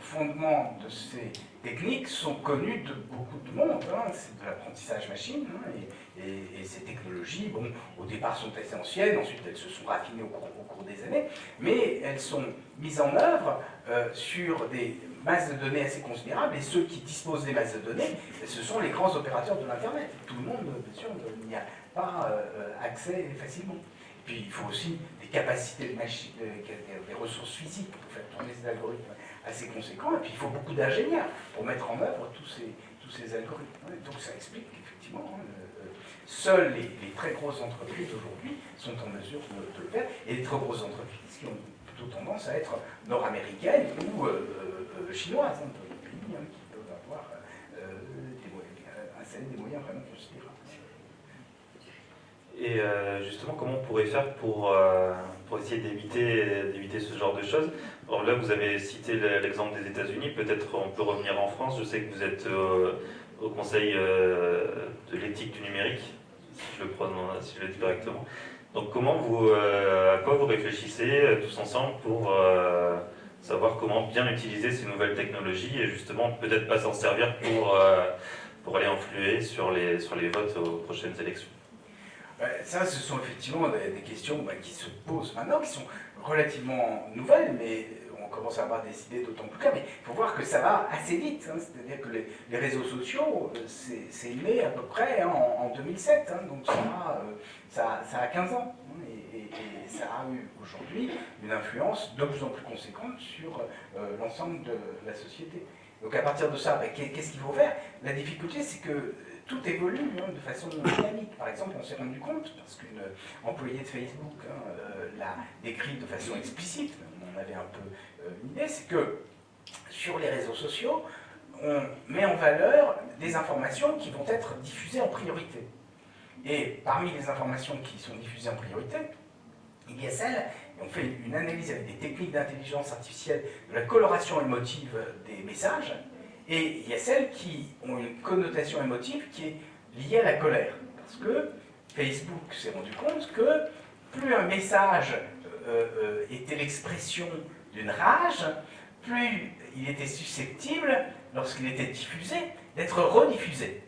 au fondement de ces techniques sont connues de beaucoup de monde. Hein. C'est de l'apprentissage machine. Hein, et, ces technologies, bon, au départ sont assez anciennes, ensuite elles se sont raffinées au cours, des années, mais elles sont mises en œuvre euh, sur des masses de données assez considérables, et ceux qui disposent des masses de données, ce sont les grands opérateurs de l'Internet. Tout le monde, bien sûr, n'y a pas euh, accès facilement. Puis il faut aussi des capacités de machine, des ressources physiques pour faire tourner ces algorithmes assez conséquent, et puis il faut beaucoup d'ingénieurs pour mettre en œuvre tous ces, tous ces algorithmes. Donc ça explique qu'effectivement, hein, euh, seules les, très grosses entreprises aujourd'hui sont en mesure de, le faire, et les très grosses entreprises qui ont plutôt tendance à être nord-américaines ou euh, euh, chinoises, hein, des pays hein, qui peuvent avoir des moyens, des moyens vraiment considérables. Et justement, comment on pourrait faire pour, pour essayer d'éviter ce genre de choses alors là, vous avez cité l'exemple des États-Unis, peut-être on peut revenir en France. Je sais que vous êtes euh, au Conseil euh, de l'éthique du numérique, si je le, si je le dis correctement. Donc comment vous, euh, à quoi vous réfléchissez tous ensemble pour savoir comment bien utiliser ces nouvelles technologies et justement peut-être pas s'en servir pour, pour aller influer sur les, sur les votes aux prochaines élections? Ça, ce sont effectivement des, questions bah, qui se posent maintenant, qui sont relativement nouvelles, mais on commence à avoir des idées d'autant plus claires. Mais il faut voir que ça va assez vite. Hein. C'est-à-dire que les, réseaux sociaux, euh, c'est né à peu près hein, en, 2007. Hein. donc euh, ça, ça, a 15 ans. Et, ça a eu aujourd'hui une influence de plus en plus conséquente sur euh, l'ensemble de la société. Donc à partir de ça, ben, qu'est-ce qu'il faut faire? La difficulté, c'est que tout évolue hein, de façon dynamique. Par exemple, on s'est rendu compte, parce qu'une employée de Facebook hein, euh, l'a décrit de façon explicite, on avait un peu euh, une idée, c'est que sur les réseaux sociaux, on met en valeur des informations qui vont être diffusées en priorité. Et parmi les informations qui sont diffusées en priorité, il y a celles, on fait une analyse avec des techniques d'intelligence artificielle de la coloration émotive des messages, et il y a celles qui ont une connotation émotive qui est liée à la colère. Parce que Facebook s'est rendu compte que plus un message euh, euh, était l'expression d'une rage, plus il était susceptible, lorsqu'il était diffusé, d'être rediffusé.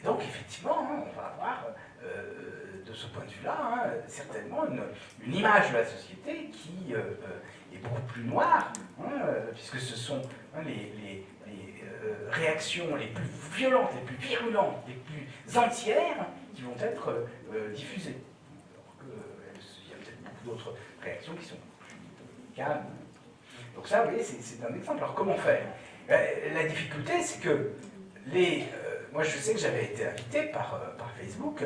Et donc, effectivement, hein, on va avoir, euh, de ce point de vue-là, hein, certainement une, image de la société qui est beaucoup plus noire, hein, puisque ce sont Hein, les, euh, réactions les plus violentes, les plus virulentes, les plus entières qui vont être euh, diffusées. Alors euh, y a peut-être beaucoup d'autres réactions qui sont calmes. Donc ça, vous voyez, c'est un exemple. Alors comment faire? La difficulté, c'est que les... moi, je sais que j'avais été invité par, Facebook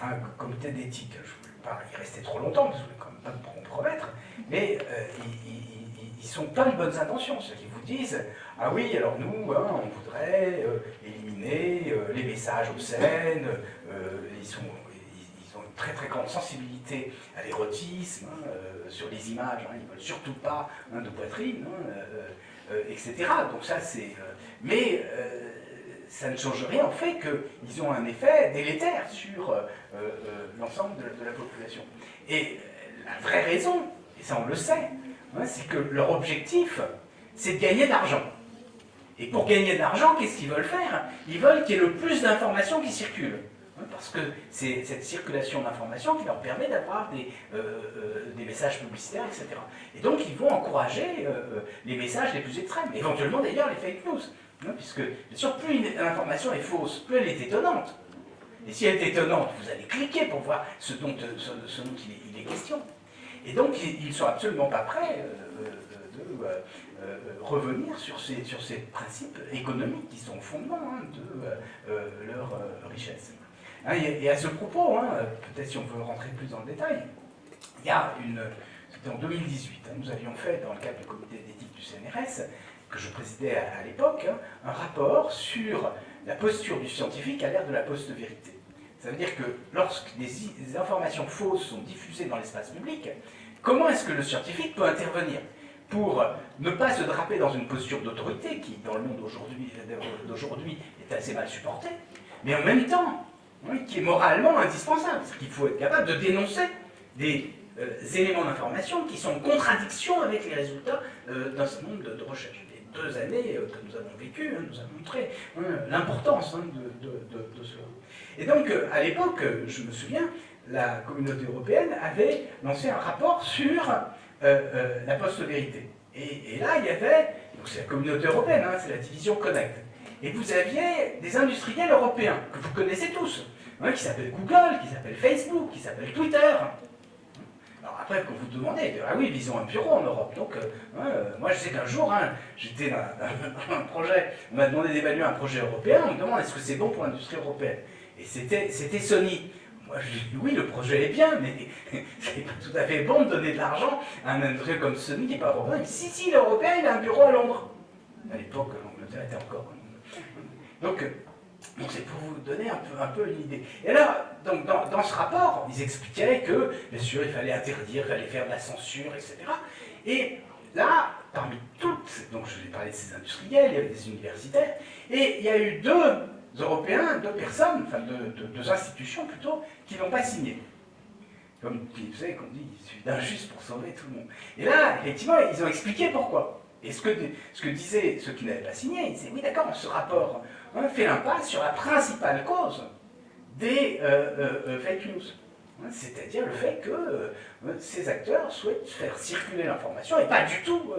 à un comité d'éthique. Je ne voulais pas y rester trop longtemps, parce que je voulais quand même pas me compromettre, mais ils, sont plein de bonnes intentions disent Ah oui, alors nous, hein, on voudrait euh, éliminer euh, les messages obscènes, euh, ils, ils, ont une très très grande sensibilité à l'érotisme, hein, sur les images, hein, ils ne veulent surtout pas de poitrine, etc. Donc ça c'est. mais ça ne change rien au fait qu'ils ont un effet délétère sur l'ensemble de, la population. Et la vraie raison, et ça on le sait, c'est que leur objectif, c'est de gagner de l'argent. Et pour gagner de l'argent, qu'est-ce qu'ils veulent faire? Ils veulent qu'il y ait le plus d'informations qui circulent. Parce que c'est cette circulation d'informations qui leur permet d'avoir des, euh, euh, messages publicitaires, etc. Et donc ils vont encourager euh, les messages les plus extrêmes, éventuellement d'ailleurs les fake news. Puisque, bien sûr, plus une information est fausse, plus elle est étonnante. Et si elle est étonnante, vous allez cliquer pour voir ce, dont il, est, question. Et donc, ils ne sont absolument pas prêts de revenir sur ces, sur ces principes économiques qui sont au fondement hein, de leur richesse. Hein, et, à ce propos, hein, peut-être si on veut rentrer plus dans le détail, il y a une... C'était en 2018, hein, nous avions fait, dans le cadre du comité d'éthique du CNRS, que je présidais à, l'époque, un rapport sur la posture du scientifique à l'ère de la post-vérité. Ça veut dire que lorsque des, informations fausses sont diffusées dans l'espace public, comment est-ce que le scientifique peut intervenir pour ne pas se draper dans une posture d'autorité qui, dans le monde d'aujourd'hui, est assez mal supportée, mais en même temps qui est moralement indispensable. C'est qu'il faut être capable de dénoncer des euh, éléments d'information qui sont en contradiction avec les résultats euh, d'un certain nombre de, recherches. Les deux années euh, que nous avons vécues hein, nous ont montré hein, l'importance hein, de, cela. Et donc, à l'époque, je me souviens, la communauté européenne avait lancé un rapport sur la post-vérité. Et, là, il y avait, donc c'est la communauté européenne, c'est la division Connect, et vous aviez des industriels européens, que vous connaissez tous, hein, qui s'appellent Google, qui s'appellent Facebook, qui s'appellent Twitter. Alors après, quand vous demandez, ah oui, ils ont un bureau en Europe. Donc, euh, hein, euh, moi je sais qu'un jour, hein, j'étais dans, un projet, on m'a demandé d'évaluer un projet européen, on me demande est-ce que c'est bon pour l'industrie européenne? Et c'était Sony. Moi je dis oui, le projet est bien, mais c'est pas tout à fait bon de donner de l'argent à un industriel comme Sony qui n'est pas européen. si, si, l'européen, il a un bureau à Londres. À l'époque, l'Angleterre était encore donc, c'est pour vous donner un peu, un une idée. Et là, donc, dans, ce rapport, ils expliquaient que, bien sûr, il fallait interdire, il fallait faire de la censure, etc. Et là, parmi toutes, donc je vais parler de ces industriels, il y avait des universitaires, et il y a eu deux Européens, deux personnes, enfin deux, institutions plutôt, qui n'ont pas signé. Comme vous savez qu'on dit, il suffit d'un juste pour sauver tout le monde. Et là, effectivement, ils ont expliqué pourquoi. Et ce que, ce que disaient ceux qui n'avaient pas signé, ils disaient, oui d'accord, ce rapport on fait l'impasse sur la principale cause des euh, euh, euh, fake news. Hein, c'est-à-dire le fait que ces acteurs souhaitent faire circuler l'information et pas du tout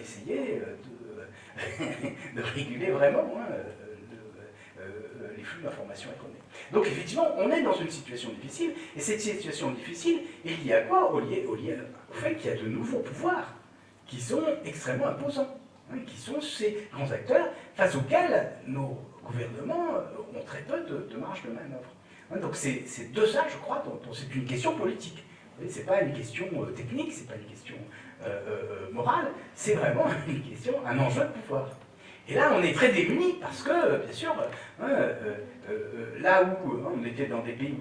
essayer de, réguler vraiment hein, flux d'informations. Donc effectivement, on est dans une situation difficile, et cette situation difficile est liée à quoi au, au fait qu'il y a de nouveaux pouvoirs qui sont extrêmement imposants. Hein, qui sont ces grands acteurs face auxquels nos gouvernements euh, ont très peu de, marge de manœuvre. Hein, donc c'est de ça, je crois, dont, c'est une question politique. Ce n'est pas une question euh, technique, ce n'est pas une question euh, morale, c'est vraiment une question, un enjeu de pouvoir. Et là, on est très démunis parce que, bien sûr, hein, là où on était dans des pays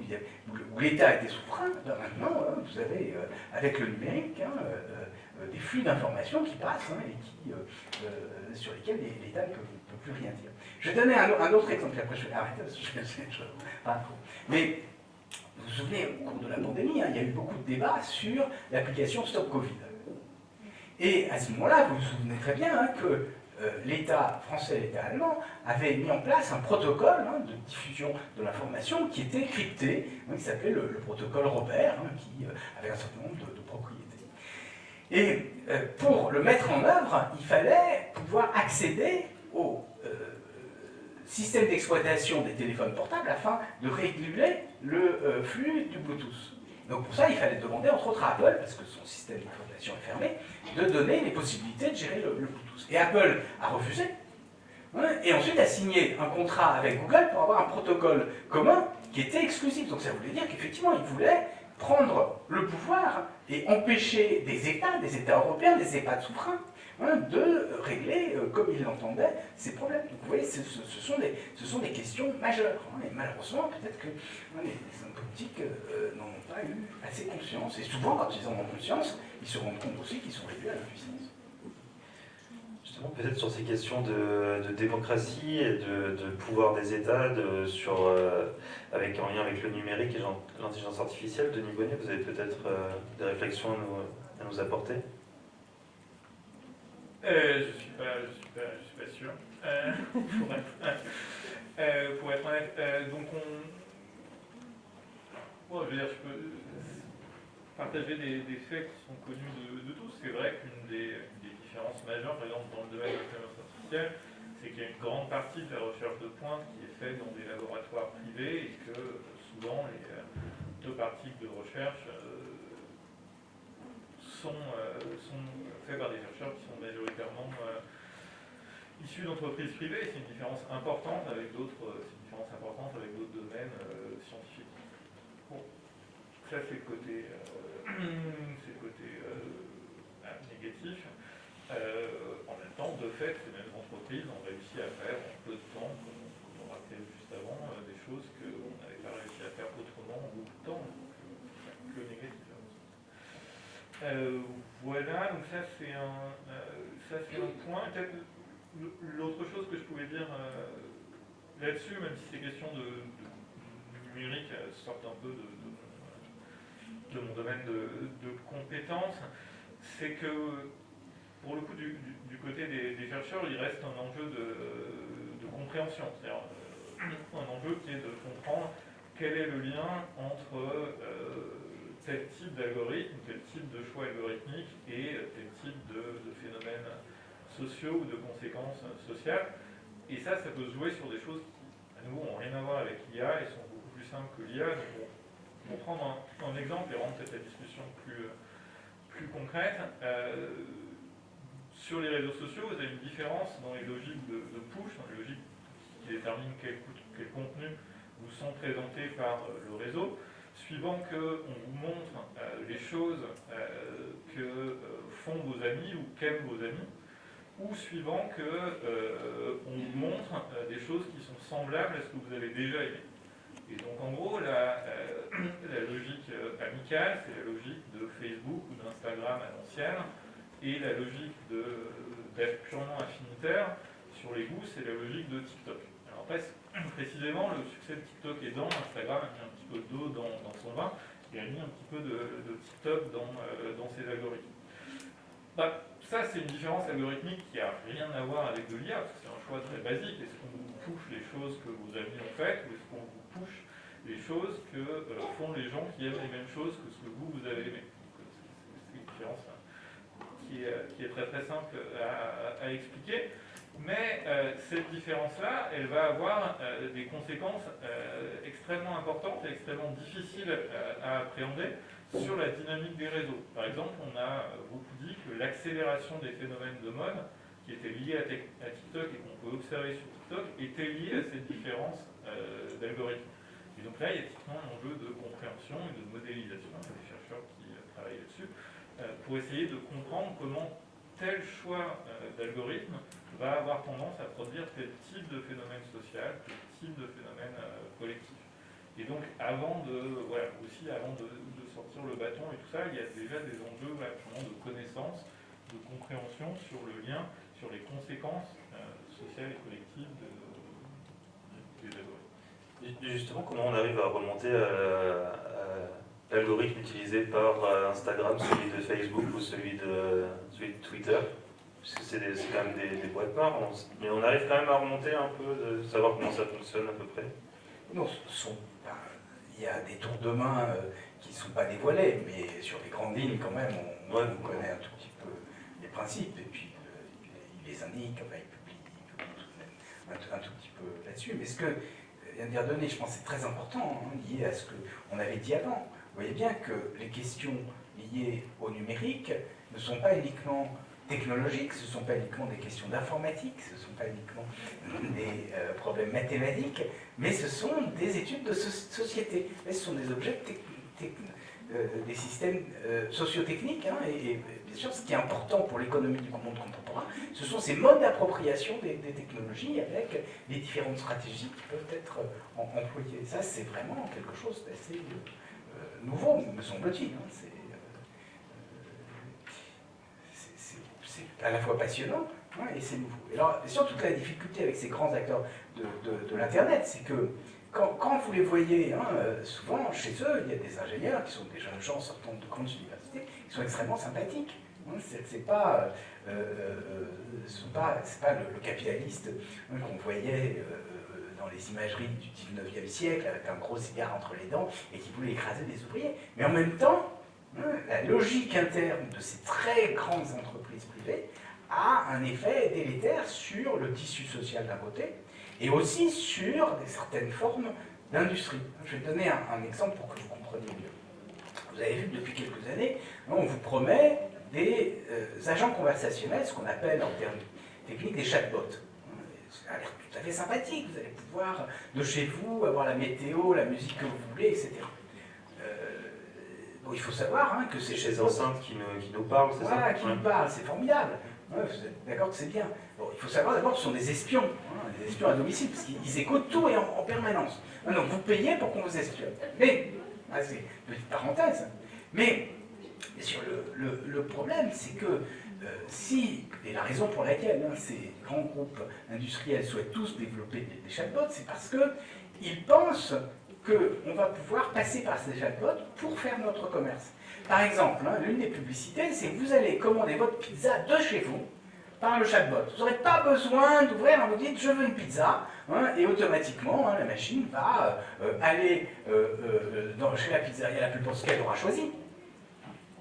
où, l'État était souverain, ben maintenant, vous avez, avec le numérique, euh, des flux d'informations qui passent hein, et euh, euh, sur lesquels l'État ne peut, plus rien dire. Je vais donner un, autre exemple, après je vais arrêter parce que je, pas trop. Mais vous vous souvenez, au cours de la pandémie, hein, il y a eu beaucoup de débats sur l'application Stop Covid. Et à ce moment-là, vous vous souvenez très bien hein, que l'État français et l'État allemand avaient mis en place un protocole de diffusion de l'information qui était crypté, qui s'appelait le, protocole Robert, qui avait un certain nombre de propriétés. Et euh, pour le mettre en œuvre, il fallait pouvoir accéder au euh, système d'exploitation des téléphones portables afin de réguler le euh, flux du Bluetooth. Donc pour ça, il fallait demander, entre autres à Apple, parce que son système d'exploitation est fermé, de donner les possibilités de gérer le, Bluetooth. Et Apple a refusé, et ensuite a signé un contrat avec Google pour avoir un protocole commun qui était exclusif. Donc ça voulait dire qu'effectivement, il voulait prendre le pouvoir et empêcher des États, des États européens, des États souverains, hein, de régler euh, comme ils l'entendaient ces problèmes. Donc vous voyez, ce, sont, des, ce sont des questions majeures. Hein, et malheureusement, peut-être que hein, les, hommes politiques euh, n'en ont pas eu assez conscience. Et souvent, quand ils en ont conscience, ils se rendent compte aussi qu'ils sont réduits à l'impuissance. Peut-être sur ces questions de, démocratie et de, pouvoir des États, de, euh, avec, en lien avec le numérique et l'intelligence artificielle, Denis Bonnet, vous avez peut-être euh, des réflexions à nous, apporter? Euh, Je ne suis, pas, sûr, pour, être, honnête. donc on... Je veux dire, je peux partager des, des faits qui sont connus de, tous. C'est vrai qu'une des différence majeure, par exemple dans le domaine de l'intelligence artificielle, c'est qu'il y a une grande partie de la recherche de pointe qui est faite dans des laboratoires privés et que souvent les euh, deux parties de recherche euh, sont, euh, sont faits par des chercheurs qui sont majoritairement issus d'entreprises privées. C'est une différence importante avec d'autres, avec d'autres domaines scientifiques. Bon, ça c'est le côté négatif. Euh, en même temps, de fait, ces mêmes entreprises ont réussi à faire en peu de temps, comme, on rappelait juste avant, euh, des choses qu'on n'avait pas réussi à faire autrement en beaucoup de temps. Donc, négatif. Euh, voilà, donc ça c'est un, ça un point. L'autre chose que je pouvais dire là-dessus, même si ces questions de, numérique sortent un peu de, de, mon domaine de, compétences, c'est que pour le coup, du, côté des, chercheurs, il reste un enjeu de, compréhension, c'est-à-dire euh, un enjeu qui est de comprendre quel est le lien entre euh, tel type d'algorithme, tel type de choix algorithmique et tel type de, phénomènes sociaux ou de conséquences sociales. Et ça, ça peut se jouer sur des choses qui, à nouveau, n'ont rien à voir avec l'IA et sont beaucoup plus simples que l'IA. pour, prendre un, exemple et rendre la discussion plus, plus concrète, euh, sur les réseaux sociaux, vous avez une différence dans les logiques de, push, dans les logiques qui déterminent quel, contenu vous sont présentés par euh, le réseau, suivant qu'on vous montre euh, les choses euh, que font vos amis ou qu'aiment vos amis, ou suivant qu'on vous montre des choses qui sont semblables à ce que vous avez déjà aimé. Et donc en gros, la logique amicale, c'est la logique de Facebook ou d'Instagram à l'ancienne, et la logique d'être purement affinitaire sur les goûts, c'est la logique de TikTok. Alors après, précisément, le succès de TikTok est dans Instagram a mis un petit peu d'eau dans, son vin, et a mis un petit peu de, TikTok dans, euh, dans ses algorithmes. Bah, ça, c'est une différence algorithmique qui n'a rien à voir avec de l'IA, parce que c'est un choix très basique. Est-ce qu'on vous push les choses que vos amis ont faites, ou est-ce qu'on vous push les choses que euh, font les gens qui aiment les mêmes choses que ce que vous, vous avez aimé? Euh, C'est une différence qui est, très très simple à, expliquer. Mais euh, cette différence-là, elle va avoir euh, des conséquences euh, extrêmement importantes et extrêmement difficiles à appréhender sur la dynamique des réseaux. Par exemple, on a beaucoup dit que l'accélération des phénomènes de mode, qui étaient liés à, TikTok et qu'on peut observer sur TikTok, était liée à cette différence d'algorithmes. Et donc là, il y a typiquement un enjeu de compréhension et de modélisation, il y a des chercheurs qui travaillent là-dessus, pour essayer de comprendre comment tel choix euh, d'algorithme va avoir tendance à produire tel type de phénomène social, tel type de phénomène euh, collectif. Et donc, avant de, aussi avant de, sortir le bâton et tout ça, il y a déjà des enjeux de connaissance, de compréhension sur le lien, sur les conséquences sociales et collectives des algorithmes. Justement, comment on arrive à remonter à l'algorithme utilisé par euh, Instagram, celui de Facebook ou celui de, celui de Twitter Puisque c'est quand même des, boîtes noires, mais on arrive quand même à remonter un peu, de savoir comment ça fonctionne à peu près Non, il y a des tours de main euh, qui ne sont pas dévoilés, mais sur les grandes lignes quand même, on, connaît un tout petit peu les principes, et puis euh, il les indique, enfin, il publie, un, tout petit peu là-dessus. Mais ce que vient de dire Denis, je pense c'est très important, hein, lié à ce qu'on avait dit avant. Vous voyez bien que les questions liées au numérique ne sont pas uniquement technologiques, ce ne sont pas uniquement des questions d'informatique, ce ne sont pas uniquement des euh, problèmes mathématiques, mais ce sont des études de société. ce sont des objets, euh, des systèmes euh, sociotechniques, hein, et, bien sûr, ce qui est important pour l'économie du monde contemporain, ce sont ces modes d'appropriation des, technologies avec les différentes stratégies qui peuvent être employées. Ça, c'est vraiment quelque chose d'assez nouveau, me semble-t-il. Hein. Euh, c'est à la fois passionnant, et c'est nouveau. Et alors, surtout toute la difficulté avec ces grands acteurs de, l'Internet, c'est que quand, vous les voyez, hein, euh, souvent chez eux, il y a des ingénieurs qui sont des jeunes gens sortant de grandes universités, qui sont extrêmement sympathiques. Hein, c'est pas, euh, pas le, capitaliste hein, qu'on voyait dans les imageries du 19e siècle, avec un gros cigare entre les dents, et qui voulait écraser des ouvriers. Mais en même temps, la logique interne de ces très grandes entreprises privées a un effet délétère sur le tissu social d'un côté, et aussi sur certaines formes d'industrie. Je vais donner un, exemple pour que vous compreniez mieux. Vous avez vu que depuis quelques années, on vous promet des euh, agents conversationnels, ce qu'on appelle en termes techniques des chatbots. Ça a l'air tout à fait sympathique, vous allez pouvoir de chez vous avoir la météo, la musique que vous voulez, etc. Euh, bon, il faut savoir hein, que c'est chez enceintes qui nous, qui nous parlent, c'est ça? Qui nous parlent, c'est formidable. d'accord que c'est bien. Bon, il faut savoir d'abord que ce sont des espions, hein, des espions à domicile, parce qu'ils écoutent tout et en, permanence. donc vous payez pour qu'on vous espionne. Mais, ah, c'est petite parenthèse, mais sur le, le, problème, c'est que euh, si, et la raison pour laquelle hein, ces grands groupes industriels souhaitent tous développer des, chatbots, c'est parce qu'ils pensent qu'on va pouvoir passer par ces chatbots pour faire notre commerce. Par exemple, hein, l'une des publicités, c'est que vous allez commander votre pizza de chez vous, par le chatbot. Vous n'aurez pas besoin d'ouvrir, vous dites je veux une pizza, hein, et automatiquement hein, la machine va euh, aller euh, euh, dans, chez la pizzeria la plus proche qu'elle aura choisi,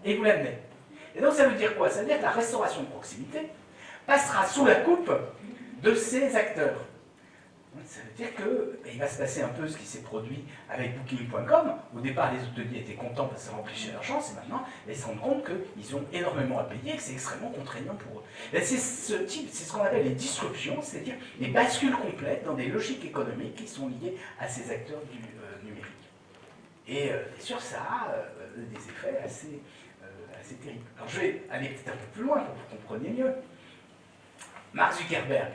et vous l'amenez. Et donc ça veut dire quoi? Ça veut dire que la restauration de proximité passera sous la coupe de ces acteurs. Ça veut dire qu'il va se passer un peu ce qui s'est produit avec Booking.com. Au départ, les hôteliers étaient contents parce que ça remplissait leur chance, et maintenant, ils se rendent compte qu'ils ont énormément à payer et que c'est extrêmement contraignant pour eux. C'est ce type, c'est ce qu'on appelle les disruptions, c'est-à-dire les bascules complètes dans des logiques économiques qui sont liées à ces acteurs du euh, numérique. Et euh, sûr, ça a euh, des effets assez, assez terribles. Alors je vais aller peut-être un peu plus loin pour que vous compreniez mieux. Mark Zuckerberg,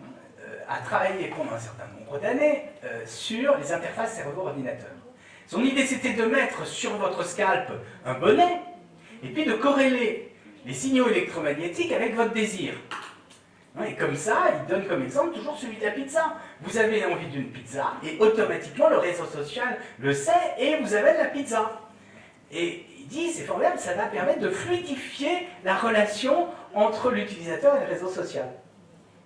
euh, a travaillé pendant un certain nombre d'années euh, sur les interfaces cerveau-ordinateur. Son idée, c'était de mettre sur votre scalp un bonnet, et puis de corréler les signaux électromagnétiques avec votre désir. Et comme ça, il donne comme exemple toujours celui de la pizza. Vous avez envie d'une pizza, et automatiquement le réseau social le sait, et vous avez de la pizza. Et il dit, c'est formidable, ça va permettre de fluidifier la relation entre l'utilisateur et le réseau social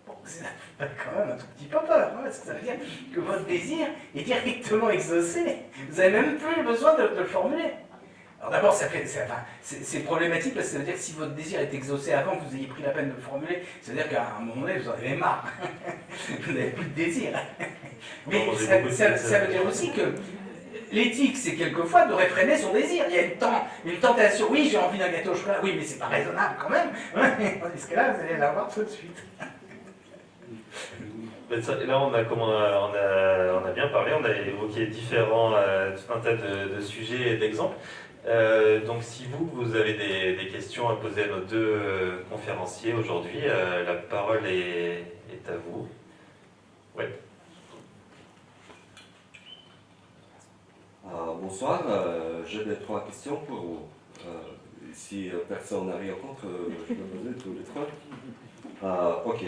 c'est quand même un tout petit peu peur, hein, parce que ça veut dire que votre désir est directement exaucé. Vous n'avez même plus besoin de, le formuler. Alors d'abord, c'est problématique parce que ça veut dire que si votre désir est exaucé avant que vous ayez pris la peine de le formuler, ça veut dire qu'à un moment donné, vous en avez marre. vous n'avez plus de désir. Mais ça, veut dire aussi que l'éthique, c'est quelquefois de réfréner son désir. Il y a une, une tentation, oui, j'ai envie d'un gâteau au chocolat, oui, mais c'est pas raisonnable quand même. Tandis que là, vous allez l'avoir tout de suite. Là, on a, on, a, bien parlé, on a évoqué différents, euh, tout un tas de, sujets et d'exemples. Euh, donc si vous, vous avez des, questions à poser à nos deux euh, conférenciers aujourd'hui, la parole est, est, à vous. Ouais. Bonsoir, j'ai trois questions pour vous. si personne n'a rien contre, je peux poser tous les trois. ok.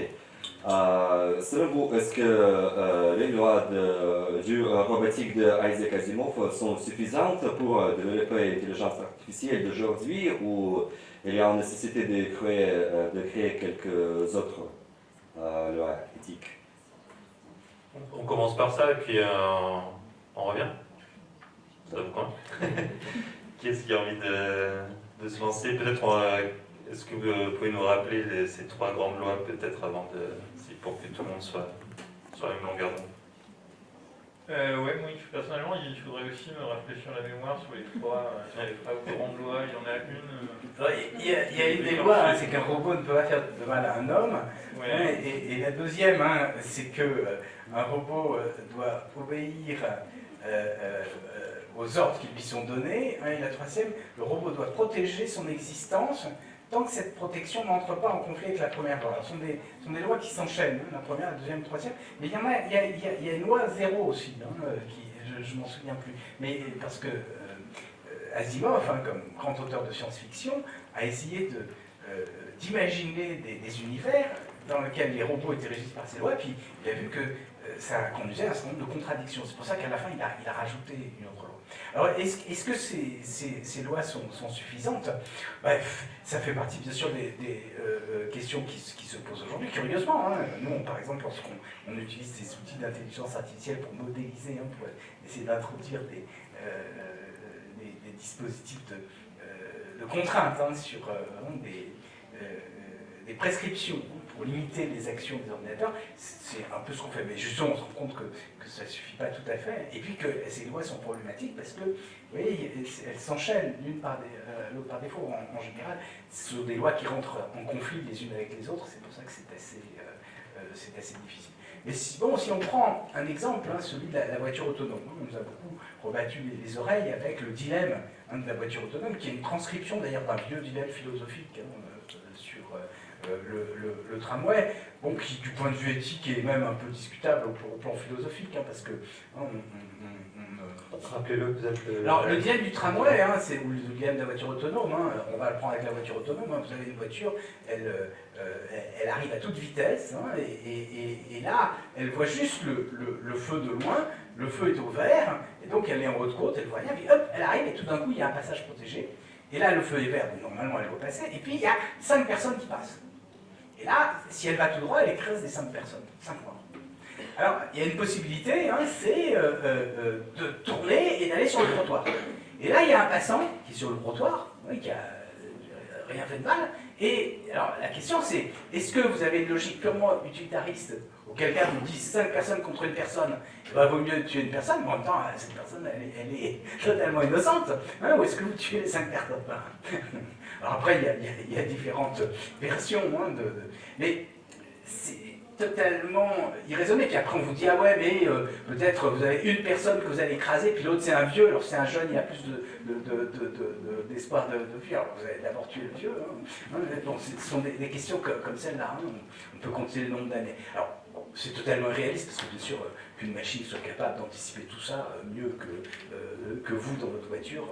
Euh, selon vous, est-ce que euh, les lois de, du euh, robotique de Isaac Asimov sont suffisantes pour développer l'intelligence artificielle d'aujourd'hui ou il y a une nécessité de créer, de créer quelques autres lois éthiques? On commence par ça et puis on revient Ça vous convient Qui est-ce qui a envie de, de se lancer? Peut-être est-ce que vous pouvez nous rappeler ces trois grandes lois peut-être avant de pour que tout le monde soit sur la même longueur d'onde? Euh, ouais, moi, personnellement, il faudrait aussi me réfléchir la mémoire sur les trois, euh, sur les trois grandes lois. Il y en a une. Euh, il, y a, il, y a, une des lois, hein, c'est qu'un robot ne peut pas faire de mal à un homme. Hein, et, la deuxième, hein, c'est qu'un robot doit obéir aux ordres qui lui sont donnés. et la troisième, le robot doit protéger son existence tant que cette protection n'entre pas en conflit avec la première loi. Ce sont des, des lois qui s'enchaînent, hein, la première, la deuxième, la troisième. Mais il y, a, une loi zéro aussi, hein, euh, je ne m'en souviens plus. Mais parce que euh, Asimov, hein, comme grand auteur de science-fiction, a essayé de, d'imaginer des, univers dans lesquels les robots étaient régis par ces lois, puis il a vu que ça conduisait à un certain nombre de contradictions. C'est pour ça qu'à la fin, il a, rajouté une autre loi. Alors, est-ce que ces, lois sont, suffisantes? Bref, ça fait partie, bien sûr, des, questions qui, se posent aujourd'hui. Curieusement, hein, nous, par exemple, lorsqu'on utilise ces outils d'intelligence artificielle pour modéliser, hein, pour essayer d'introduire des, des, dispositifs de, de contraintes hein, sur euh, euh, des, prescriptions limiter les actions des ordinateurs, c'est un peu ce qu'on fait. Mais justement, on se rend compte que, ça ne suffit pas tout à fait, et puis que ces lois sont problématiques parce que, vous voyez, elles s'enchaînent l'une par, euh, l'autre par défaut. En, général, ce sont des lois qui rentrent en conflit les unes avec les autres, c'est pour ça que c'est assez, c'est assez difficile. Mais si, bon, si on prend un exemple, hein, celui de la, voiture autonome, on nous a beaucoup rebattu les, oreilles avec le dilemme hein, de la voiture autonome, qui est une transcription d'ailleurs d'un vieux dilemme philosophique hein, euh, sur euh, le, tramway, bon, qui du point de vue éthique est même un peu discutable au, plan philosophique, parce que Rappelez-le, vous êtes le... Alors, le dilemme du tramway, hein, c'est, ou le dilemme de la voiture autonome, hein, on va le prendre avec la voiture autonome, hein, vous avez une voiture, elle, euh, elle arrive à toute vitesse, et, là, elle voit juste le, feu de loin, le feu est au vert, et donc elle est en haute côte, elle voit rien, puis hop, elle arrive, et tout d'un coup, il y a un passage protégé, et là, le feu est vert, donc normalement, elle va passer, et puis il y a cinq personnes qui passent. Et là, si elle va tout droit, elle écrase les cinq personnes, cinq morts. Alors, il y a une possibilité, hein, c'est euh, euh, euh, de tourner et d'aller sur le trottoir. Et là, il y a un passant qui est sur le trottoir, qui a rien fait de mal. Et alors, la question c'est, est-ce que vous avez une logique purement utilitariste, auquel cas vous dites 5 personnes contre une personne, il va vaut mieux tuer une personne, mais en même temps, cette personne, elle, est totalement innocente, hein, ou est-ce que vous tuez les 5 personnes? Alors après, il y, a, différentes versions, hein, de, mais totalement irraisonné. Puis après, on vous dit, ah ouais, mais euh, peut-être vous avez une personne que vous allez écraser, puis l'autre c'est un vieux, alors c'est un jeune, il y a plus d'espoir de, de. Alors vous allez d'abord tuer le vieux. Hein. Bon, ce sont des, questions comme celle-là. Hein. On peut compter le nombre d'années. Alors, c'est totalement irréaliste, parce que bien sûr, euh, qu'une machine soit capable d'anticiper tout ça euh, mieux que, que vous dans votre voiture,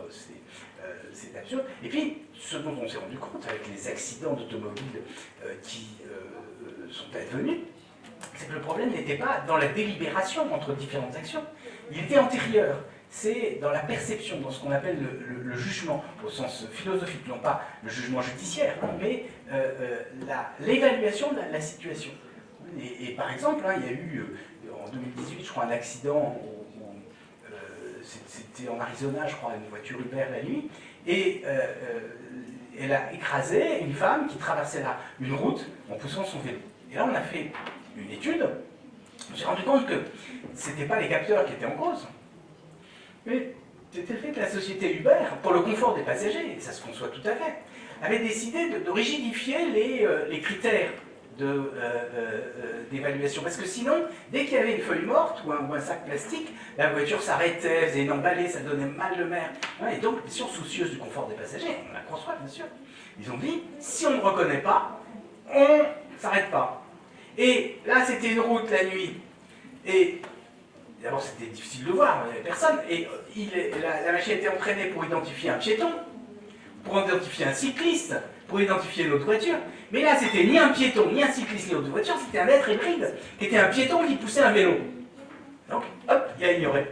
c'est absurde. Et puis, ce dont on s'est rendu compte avec les accidents d'automobile qui sont advenus, c'est que le problème n'était pas dans la délibération entre différentes actions, il était antérieur. C'est dans la perception, dans ce qu'on appelle le, jugement, au sens philosophique, non pas le jugement judiciaire, hein, mais euh, euh, l'évaluation de la, situation. Et, par exemple, hein, il y a eu euh, en 2018, je crois, un accident, c'était en Arizona, je crois, une voiture Uber la nuit, et elle a écrasé une femme qui traversait là une route en poussant son vélo. Et là, on a fait une étude, on s'est rendu compte que ce n'étaient pas les capteurs qui étaient en cause, mais c'était fait que la société Uber, pour le confort des passagers, et ça se conçoit tout à fait, avait décidé de, rigidifier euh, les critères euh, euh, d'évaluation. Parce que sinon, dès qu'il y avait une feuille morte ou un, sac plastique, la voiture s'arrêtait, faisait une emballée, ça donnait mal de mer. Et donc, bien sûr, soucieuse du confort des passagers, on la conçoit, bien sûr. Ils ont dit, si on ne reconnaît pas, on ne s'arrête pas. Et là, c'était une route la nuit. Et d'abord, c'était difficile de voir, il n'y avait personne. Et euh, la, machine était entraînée pour identifier un piéton, pour identifier un cycliste, pour identifier une autre voiture. Mais là, c'était ni un piéton, ni un cycliste, ni une autre voiture, c'était un être hybride, qui était un piéton qui poussait un vélo. Donc, hop, il a ignoré.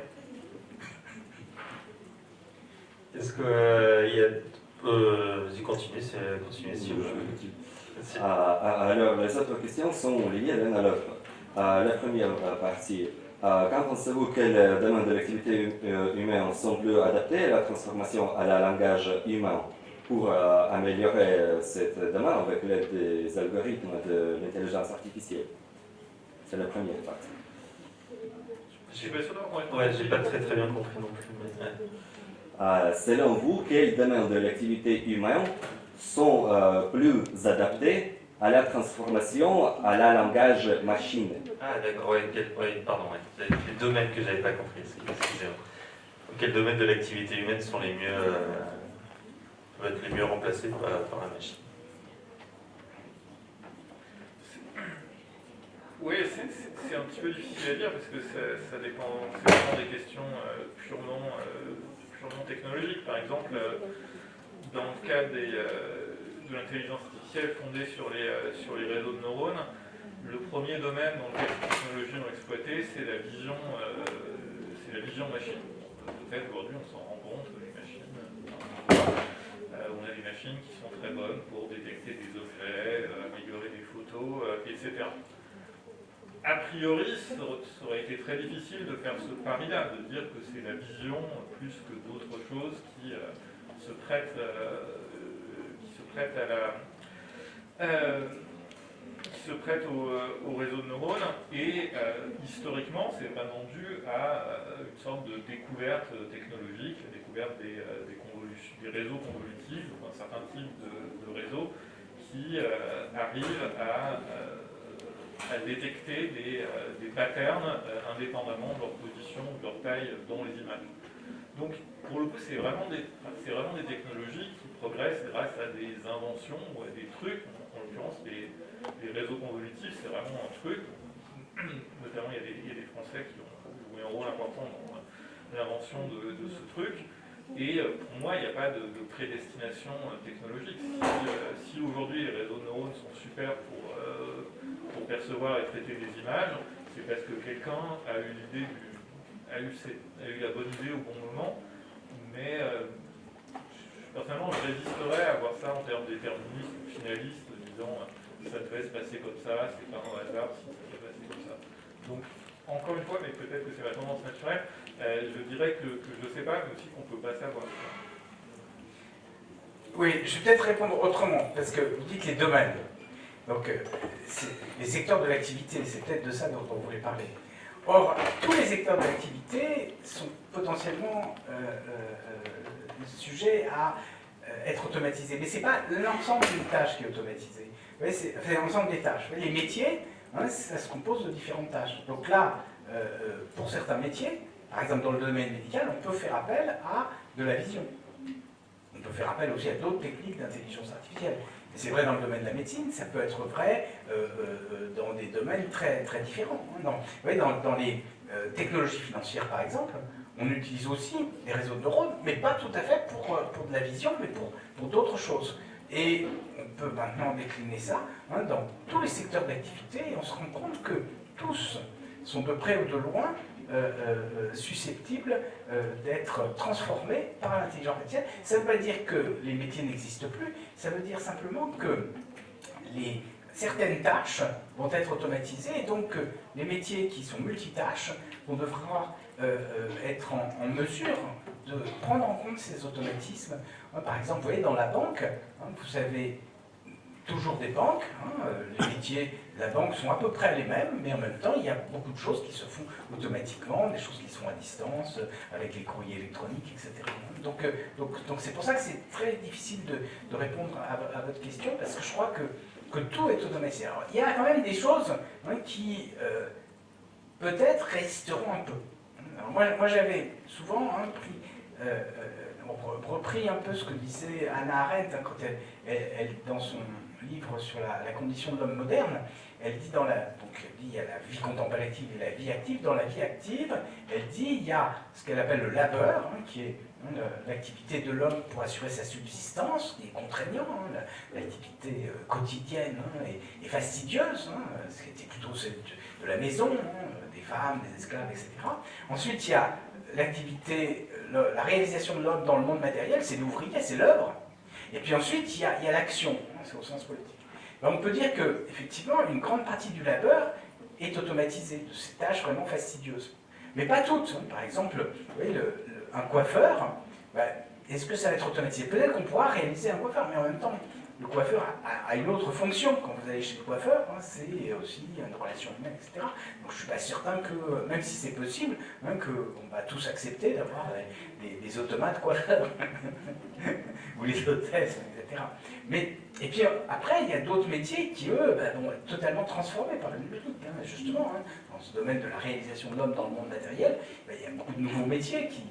Est-ce que euh, il y a... Euh, Vas-y, continuez, continuez si vous alors, les autres questions sont liées l'une à l'autre. la première partie, quand pensez-vous que les domaines de l'activité humaine sont plus adaptés à la transformation à la langage humain? Pour améliorer cette demande avec l'aide des algorithmes de l'intelligence artificielle C'est la première partie. Je pas sûr Ouais, j'ai pas très très bien compris non plus. selon vous, quel domaine de l'activité humaine sont euh, plus adaptés à la transformation à la langage machine? Ah d'accord, ouais, pardon, ouais. les domaines que j'avais pas compris, excusez-moi. Quels domaines de l'activité humaine sont les mieux, euh, être les mieux remplacés par, la machine Oui, c'est un petit peu difficile à dire parce que ça, dépend, des questions euh, purement, purement technologiques. Par exemple, dans le cas euh, de l'intelligence artificielle fondée sur les, réseaux de neurones, le premier domaine dans lequel ces technologies ont exploité, c'est la vision, c'est la vision machine. Peut-être aujourd'hui on s'en rend compte, les machines, machines qui sont très bonnes pour détecter des objets, améliorer des photos, etc a priori, ça aurait été très difficile de faire ce pari-là, de dire que c'est la vision plus que d'autres choses qui euh, se prêtent, euh, qui se prête à la, euh, qui se prête au, réseau de neurones. Et historiquement, c'est vraiment dû à une sorte de découverte technologique, découverte des, réseaux convolutifs, un certain type de, de réseaux qui arrivent à à détecter des, euh, des patterns euh, indépendamment de leur position de leur taille dans les images. Donc, pour le coup, c'est vraiment, des, vraiment des technologies qui progressent grâce à des inventions ou à des trucs. En, l'occurrence, les, réseaux convolutifs, c'est vraiment un truc. Notamment, il y, a des, des, Français qui ont joué un rôle important dans l'invention de, ce truc. Et euh, pour moi, il n'y a pas de, de prédestination technologique. Si, si aujourd'hui les réseaux de neurones sont super pour percevoir et traiter des images, c'est parce que quelqu'un a eu l'idée a eu, la bonne idée au bon moment, mais euh, personnellement je résisterais à voir ça en termes déterministes ou finalistes, disant euh, ça devait se passer comme ça, c'est pas un hasard si ça devait passer comme ça. Donc encore une fois, mais peut-être que c'est ma tendance naturelle, euh, je dirais que, je ne sais pas, mais aussi qu'on ne peut pas savoir. Oui, je vais peut-être répondre autrement, parce que vous dites les domaines. Donc, euh, les secteurs de l'activité, c'est peut-être de ça dont on voulait parler. Or, tous les secteurs de l'activité sont potentiellement euh, sujets à être automatisés. Mais ce n'est pas l'ensemble d'une tâche qui est automatisée. C'est l'ensemble des tâches. Les métiers, ça se compose de différentes tâches. Donc là, pour certains métiers, par exemple dans le domaine médical, on peut faire appel à de la vision. On peut faire appel aussi à d'autres techniques d'intelligence artificielle. C'est vrai dans le domaine de la médecine, ça peut être vrai euh, euh, dans des domaines très, très différents. Hein. Dans, dans, les euh, technologies financières, par exemple, on utilise aussi les réseaux de neurones, mais pas tout à fait pour, pour de la vision, mais pour, pour d'autres choses. Et peut maintenant décliner ça hein, dans tous les secteurs d'activité, et on se rend compte que tous sont de près ou de loin euh, euh, susceptibles euh, d'être transformés par l'intelligence artificielle. Ça ne veut pas dire que les métiers n'existent plus, ça veut dire simplement que certaines tâches vont être automatisées et donc les métiers qui sont multitâches vont devoir être en, mesure de prendre en compte ces automatismes. Par exemple, vous voyez, dans la banque, hein, vous avez toujours des banques. Hein, euh, les métiers de la banque sont à peu près les mêmes, mais en même temps, il y a beaucoup de choses qui se font automatiquement, des choses qui sont à distance, euh, avec les courriers électroniques, etc. Donc euh, donc c'est pour ça que c'est très difficile de, de répondre à, votre question, parce que je crois que, que tout est automatisé. Alors, il y a quand même des choses hein, qui, peut-être, résisteront un peu. moi, moi j'avais souvent hein, pris repris un peu ce que disait Anna Arendt quand elle, elle, dans son livre sur la, condition de l'homme moderne, elle dit dans la, donc dit il y a la vie contemplative et la vie active. Dans la vie active, elle dit il y a ce qu'elle appelle le labeur, hein, qui est hein, l'activité de l'homme pour assurer sa subsistance, qui est contraignant, hein, l'activité euh, quotidienne et, fastidieuse, ce qui était plutôt celle de, la maison, des femmes, des esclaves, etc. Ensuite, il y a l'activité, la réalisation de l'homme dans le monde matériel, c'est l'ouvrier, c'est l'œuvre. Et puis ensuite, il y a l'action, c'est au sens politique. On peut dire que, effectivement, une grande partie du labeur est automatisée, de ces tâches vraiment fastidieuses. Mais pas toutes. Hein. Par exemple, vous voyez, un coiffeur, ben, est-ce que ça va être automatisé? Peut-être qu'on pourra réaliser un coiffeur, mais en même temps, le coiffeur a, une autre fonction. Quand vous allez chez le coiffeur, hein, c'est aussi une relation humaine, etc. Donc je ne suis pas certain que, même si c'est possible, hein, qu'on va tous accepter d'avoir des, automates coiffeurs, ou les hôtesses, etc. Mais, et puis après, il y a d'autres métiers qui, eux, bah, vont être totalement transformés par le numérique. Hein, justement, dans ce domaine de la réalisation de l'homme dans le monde matériel, bah, il y a beaucoup de nouveaux métiers qui,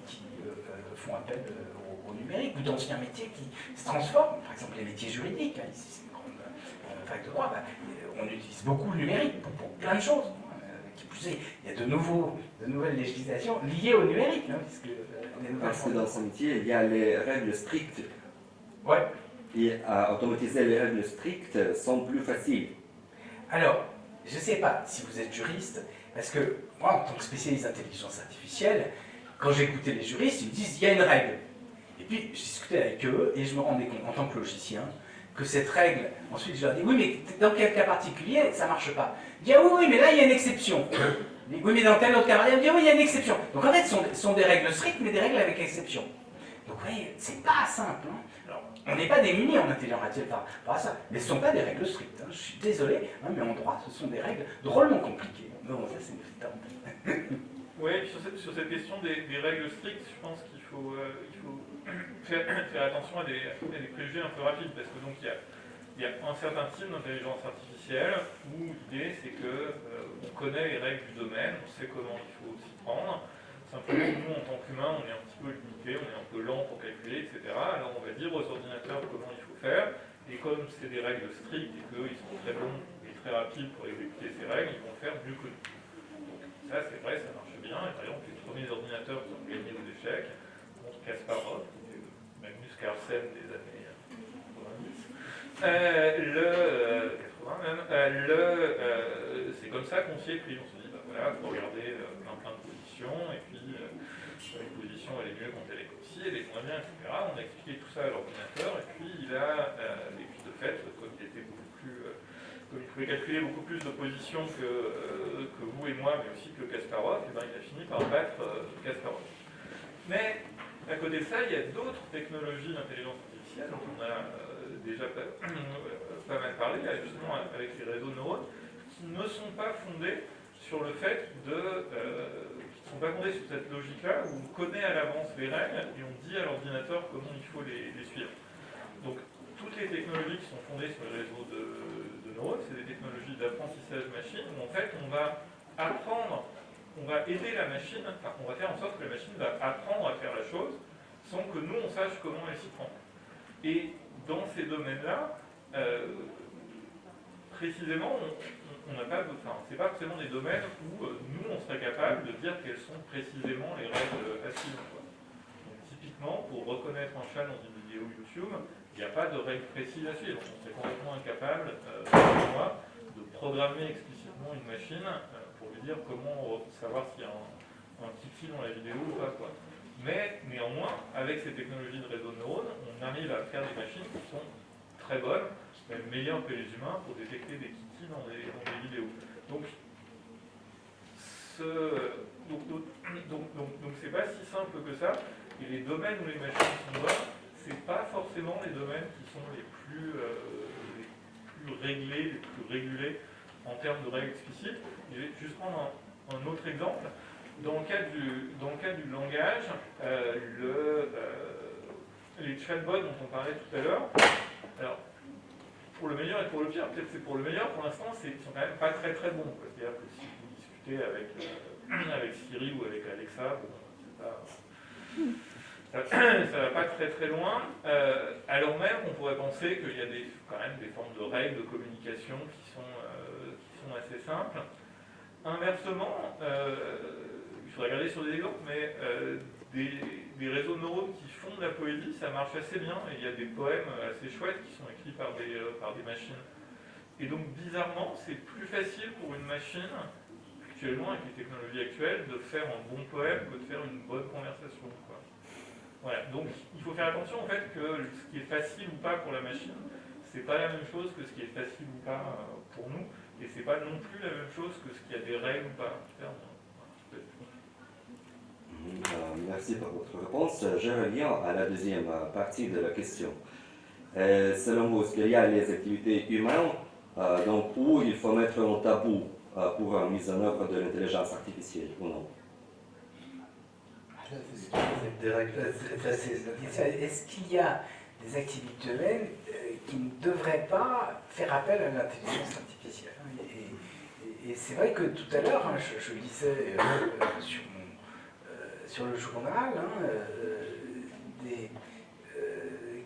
euh, euh, font appel euh, numérique, ou d'anciens métiers qui se transforment, par exemple les métiers juridiques, hein, ici c'est une grande euh, fac de droit, bah, euh, on utilise beaucoup le numérique pour, plein de choses. Hein, euh, qui plus est, il y a de, nouveaux, de nouvelles législations liées au numérique. Hein, puisque, Parce que dans ce métier, il y a les règles strictes. Ouais. et à automatiser les règles strictes sont plus faciles Alors, je ne sais pas si vous êtes juriste, parce que moi, en tant que spécialiste d'intelligence artificielle, quand j'écoutais les juristes, ils me disent il y a une règle. Et puis, je discutais avec eux et je me rendais compte, en tant que logicien, que cette règle, ensuite je leur dis oui, mais dans quel cas particulier ça ne marche pas? Je dis ah oui, oui, mais là il y a une exception. Oui, mais dans tel autre cas, particulier, dit oui, il y a une exception. Donc en fait, ce sont, sont, des règles strictes, mais des règles avec exception. Donc vous voyez, c'est pas simple. Hein. Alors, on n'est pas démunis en intelligence artificielle par, par ça, mais ce ne sont pas des règles strictes. Hein. Je suis désolé, hein, mais en droit, ce sont des règles drôlement compliquées. Non, ça c'est une petite Oui, sur cette, sur cette question des, des, règles strictes, je pense qu'il faut, euh, il faut faire, attention à des, préjugés un peu rapides, parce que donc il y a, un certain type d'intelligence artificielle où l'idée c'est que euh, on connaît les règles du domaine, on sait comment il faut s'y prendre. Simplement, nous en tant qu'humains, on est un petit peu limité, on est un peu lent pour calculer, etc. Alors on va dire aux ordinateurs comment il faut faire, et comme c'est des règles strictes et qu'ils sont très bons et très rapides pour exécuter ces règles, ils vont faire mieux que nous. Ça c'est vrai, ça marche bien. Et par exemple, les premiers ordinateurs qui ont gagné aux échecs, Kasparov, qui était Magnus Carlsen des années 90, euh, le, euh, 80 même, euh, euh, c'est comme ça qu'on s'y est pris. On se dit, bah voilà, il faut regarder euh, plein plein de positions, et puis une position elle est mieux quand elle est comme ci, elle est moins bien, etc. On a expliqué tout ça à l'ordinateur, et puis il a, et puis de fait, comme il était beaucoup plus comme il pouvait calculer beaucoup plus de positions que, euh, que vous et moi, mais aussi que Kasparov, eh ben, il a fini par battre euh, Kasparov. Mais à côté de ça, il y a d'autres technologies d'intelligence artificielle dont on a euh, déjà pas, pas, mal parlé, justement avec les réseaux de neurones, qui ne sont pas fondés sur le fait de... qui ne sont pas fondés sur cette logique-là, où on connaît à l'avance les règles et on dit à l'ordinateur comment il faut les, suivre. Donc toutes les technologies qui sont fondées sur les réseaux de c'est des technologies d'apprentissage machine, où en fait on va apprendre, on va aider la machine, enfin on va faire en sorte que la machine va apprendre à faire la chose sans que nous on sache comment elle s'y prend. Et dans ces domaines-là, euh, précisément, on n'a pas, enfin, c'est pas forcément des domaines où euh, nous on serait capable de dire quelles sont précisément les règles à suivre. Donc, typiquement, pour reconnaître un chat dans une vidéo YouTube, il n'y a pas de règles précises à suivre. On serait complètement incapable, euh, moi, de programmer explicitement une machine dire comment savoir s'il y a un, un kiki dans la vidéo ou pas. Quoi. Mais néanmoins, avec ces technologies de réseau de neurones, on arrive à faire des machines qui sont très bonnes, même meilleures que les humains, pour détecter des kikis dans des, dans des vidéos. Donc, ce, donc, donc, donc, donc c'est pas si simple que ça, et les domaines où les machines sont bonnes, c'est pas forcément les domaines qui sont les plus, euh, les plus réglés, les plus régulés en termes de règles explicites. Je vais juste prendre un, autre exemple. Dans le cas du, langage, euh, euh, les chatbots dont on parlait tout à l'heure, alors pour le meilleur et pour le pire, peut-être c'est pour le meilleur, pour l'instant, ils sont quand même pas très très bons. C'est-à-dire que si vous discutez avec, avec Siri ou avec Alexa, bon, c'est pas ça ne va pas très très loin, euh, alors même on pourrait penser qu'il y a quand même des formes de règles de communication qui sont, euh, assez simples. Inversement, euh, il faudrait regarder sur des exemples, mais des, des, réseaux neurones qui font de la poésie, ça marche assez bien, il y a des poèmes assez chouettes qui sont écrits par des, par des machines. Et donc bizarrement, c'est plus facile pour une machine, actuellement avec les technologies actuelles, de faire un bon poème que de faire une bonne conversation. Voilà, donc il faut faire attention en fait que ce qui est facile ou pas pour la machine, c'est pas la même chose que ce qui est facile ou pas euh, pour nous, et c'est pas non plus la même chose que ce qui a des règles ou pas. Euh, merci pour votre réponse. Je reviens à la deuxième euh, partie de la question. selon vous, est-ce qu'il y a les activités humaines donc, où il faut mettre un tabou pour la mise en œuvre de l'intelligence artificielle ou non? Est-ce qu'il y a des activités humaines euh, qui ne devraient pas faire appel à l'intelligence artificielle? Et, c'est vrai que tout à l'heure, hein, je, lisais euh, sur, euh, sur, le journal hein,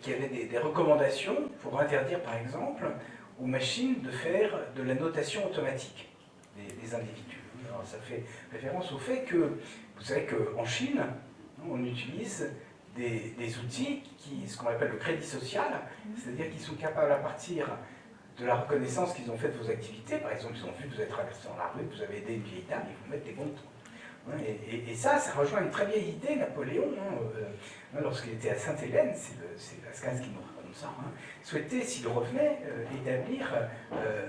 qu'il y avait des, recommandations pour interdire, par exemple, aux machines de faire de la notation automatique des, des individus. Alors, ça fait référence au fait que vous savez qu'en Chine, on utilise des, des outils, qui, ce qu'on appelle le crédit social, c'est-à-dire qu'ils sont capables à partir de la reconnaissance qu'ils ont faite de vos activités, par exemple, ils ont vu que vous êtes traversé dans la rue, que vous avez aidé une vieille dame, ils vous mettent des bons Hein, et, ça, ça rejoint une très vieille idée, Napoléon, hein, euh, lorsqu'il était à Sainte-Hélène, c'est Lascaz qui nous raconte ça, hein, souhaitait, s'il revenait, euh, établir euh,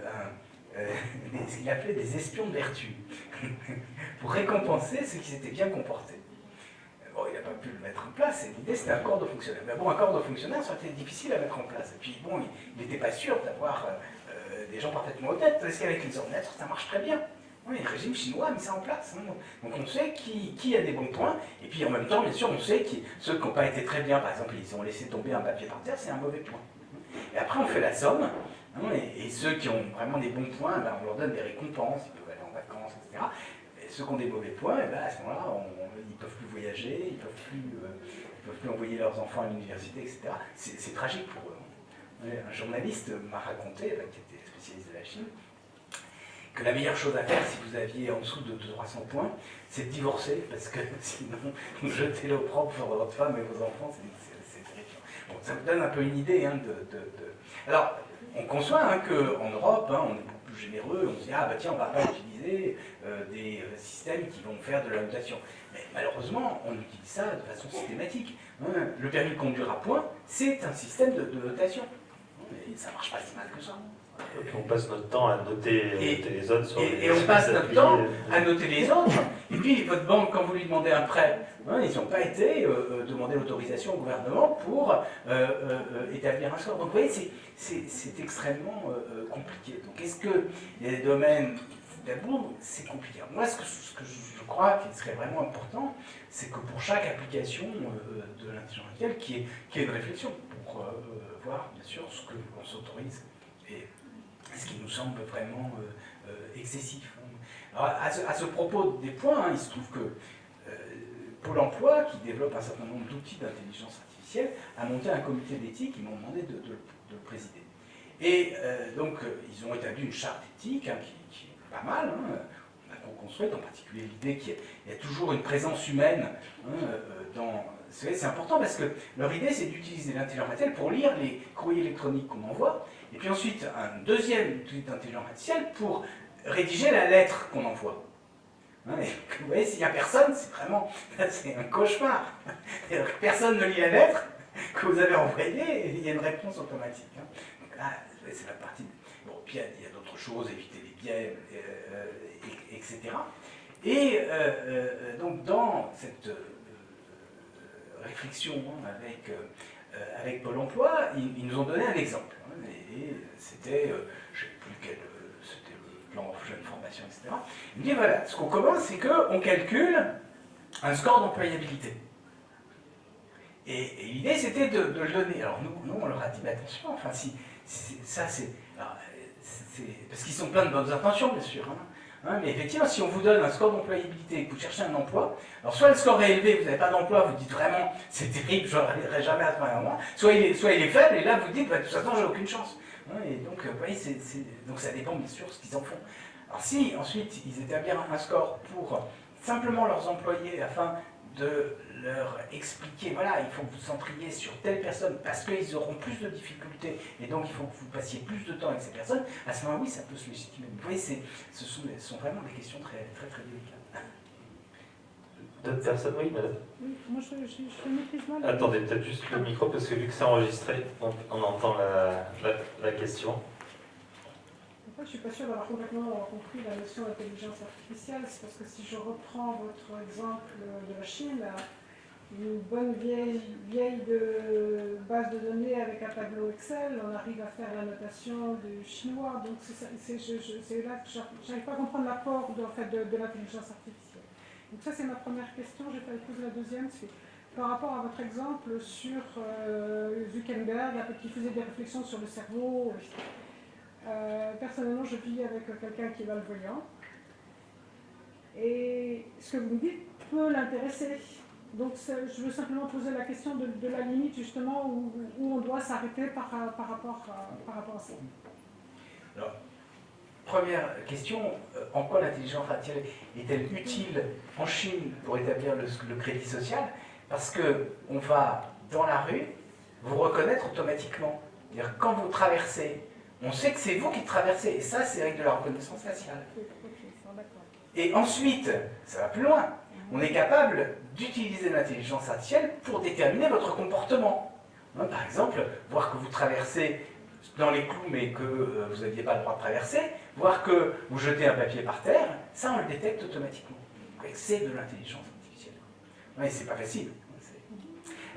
ce qu'il appelait des espions de vertu, pour récompenser ceux qui s'étaient bien comportés. Il n'a pas pu le mettre en place, et l'idée c'était un corps de fonctionnaire. Mais bon, un corps de fonctionnaire, ça aurait été difficile à mettre en place. Et puis bon, il n'était pas sûr d'avoir des gens parfaitement honnêtes, parce qu'avec les ordinateurs, ça marche très bien. Oui, le régime chinois a mis ça en place. Hein. Donc on sait qui, qui, a des bons points, et puis en même temps, bien sûr, on sait que ceux qui n'ont pas été très bien, par exemple, ils ont laissé tomber un papier par terre, c'est un mauvais point. Et après, on fait la somme, hein, et, ceux qui ont vraiment des bons points, ben, on leur donne des récompenses, ils peuvent aller en vacances, etc. Ceux qui ont des mauvais points, et ben, à ce moment-là, ils ne peuvent plus voyager, ils ne peuvent, plus, euh, peuvent plus envoyer leurs enfants à l'université, etc. C'est tragique pour eux. Un journaliste m'a raconté, qui était spécialiste de la Chine, que la meilleure chose à faire si vous aviez en dessous de 300 points, c'est de divorcer, parce que sinon, vous jetez l'opprobre sur votre femme et vos enfants, c'est terrifiant. Bon, ça vous donne un peu une idée hein, Alors, on conçoit hein, qu'en Europe, hein, on est beaucoup généreux, on se dit, ah bah tiens, on va pas utiliser euh, des euh, systèmes qui vont faire de la notation. Mais malheureusement, on utilise ça de façon systématique. Le permis de conduire à points, c'est un système de, notation. Mais ça marche pas si mal que ça. Et on passe notre temps à noter, les autres sur et, et on passe notre temps à noter les autres. Et puis, votre banque, quand vous lui demandez un prêt, hein, ils n'ont pas été euh, euh, demander l'autorisation au gouvernement pour euh, établir un score. Donc, vous voyez, c'est extrêmement compliqué. Donc, est-ce que y a des domaines d'abord, c'est compliqué. Moi, ce que, ce que, je crois qu'il serait vraiment important, c'est que pour chaque application de l'intelligence artificielle, qu'il y, ait une réflexion pour voir, bien sûr, ce que l'on s'autorise et ce qui nous semble vraiment euh, euh, excessif. Alors, à, ce, propos des points, hein, il se trouve que euh, Pôle emploi, qui développe un certain nombre d'outils d'intelligence artificielle, a monté un comité d'éthique, ils m'ont demandé de, le présider. Et donc, ils ont établi une charte éthique hein, qui, est pas mal, hein, on a co-construite, en particulier l'idée qu'il y, a toujours une présence humaine dans... C'est important parce que leur idée, c'est d'utiliser l'intelligence artificielle pour lire les courriers électroniques qu'on envoie, et puis ensuite, un deuxième outil d'intelligence artificielle pour rédiger la lettre qu'on envoie. Hein, vous voyez, s'il n'y a personne, c'est vraiment un cauchemar. Personne ne lit la lettre que vous avez envoyée et il y a une réponse automatique. Hein. c'est la partie. Bon, puis il y a, d'autres choses, éviter les biais, euh, etc. Et euh, euh, donc, dans cette réflexion hein, avec Pôle emploi, ils, nous ont donné un exemple et c'était, euh, je ne sais plus quel, euh, c'était le plan jeune formation, etc. Il me dit voilà, ce qu'on commence, c'est qu'on calcule un score d'employabilité. Et, l'idée, c'était de, le donner. Alors nous, nous, on leur a dit, mais attention, enfin, si, ça, c'est... Parce qu'ils sont plein de bonnes intentions, bien sûr. Hein. Mais effectivement, si on vous donne un score d'employabilité et que vous cherchez un emploi, alors soit le score est élevé, vous n'avez pas d'emploi, vous dites vraiment c'est terrible, je n'arriverai jamais à travailler moi, soit il, est, soit il est faible, et là vous dites bah, de toute façon j'ai aucune chance. Et euh, donc ça dépend bien sûr de ce qu'ils en font. Alors si ensuite ils établissent un score pour simplement leurs employés afin de leur expliquer, voilà, il faut que vous centriez sur telle personne parce qu'ils auront plus de difficultés et donc il faut que vous passiez plus de temps avec ces personnes, à ce moment oui, ça peut se légitimer. Vous voyez, ce sont, sont, vraiment des questions très très, très délicates. D'autres personnes Oui, madame? Oui, moi je, je, je mal. Attendez, peut-être juste le micro parce que vu que c'est enregistré, on, on entend la, la, la question je ne suis pas sûre d'avoir complètement compris la notion d'intelligence artificielle. C'est parce que si je reprends votre exemple de la Chine, une bonne vieille, base de données avec un tableau Excel, on arrive à faire la notation du chinois. Donc c'est là que je n'arrive pas à comprendre l'apport de, l'intelligence artificielle. Donc ça c'est ma première question. Je vais poser la deuxième. C'est par rapport à votre exemple sur euh, Zuckerberg, qui faisait des réflexions sur le cerveau, euh, personnellement, je vis avec quelqu'un qui est malvoyant. Et ce que vous me dites peut l'intéresser. Donc je veux simplement poser la question de, la limite justement où, on doit s'arrêter par, rapport, à ça. Première question, euh, en quoi l'intelligence artificielle est-elle utile en Chine pour établir le, crédit social? Parce qu'on va dans la rue vous reconnaître automatiquement. C'est-à-dire quand vous traversez, on sait que c'est vous qui traversez. Et ça, c'est avec de la reconnaissance faciale. Et ensuite, ça va plus loin. On est capable d'utiliser l'intelligence artificielle pour déterminer votre comportement. Hein, par exemple, voir que vous traversez dans les clous mais que euh, vous n'aviez pas le droit de traverser, voir que vous jetez un papier par terre, ça on le détecte automatiquement. C'est de l'intelligence artificielle. Oui, c'est pas facile.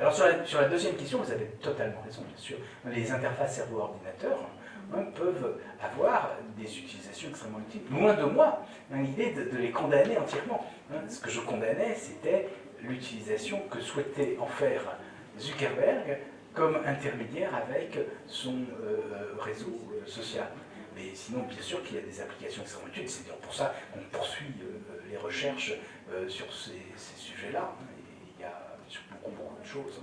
Alors sur la, sur la, deuxième question, vous avez totalement raison, bien sûr. Les interfaces cerveau-ordinateur hein, peuvent avoir des utilisations extrêmement utiles. Loin de moi hein, l'idée de, les condamner entièrement. Hein. Ce que je condamnais, c'était l'utilisation que souhaitait en faire Zuckerberg comme intermédiaire avec son euh, réseau euh, social. Mais sinon, bien sûr qu'il y a des applications extrêmement utiles, c'est pour ça qu'on poursuit euh, les recherches sur ces, sujets-là. Il y a beaucoup, beaucoup de choses.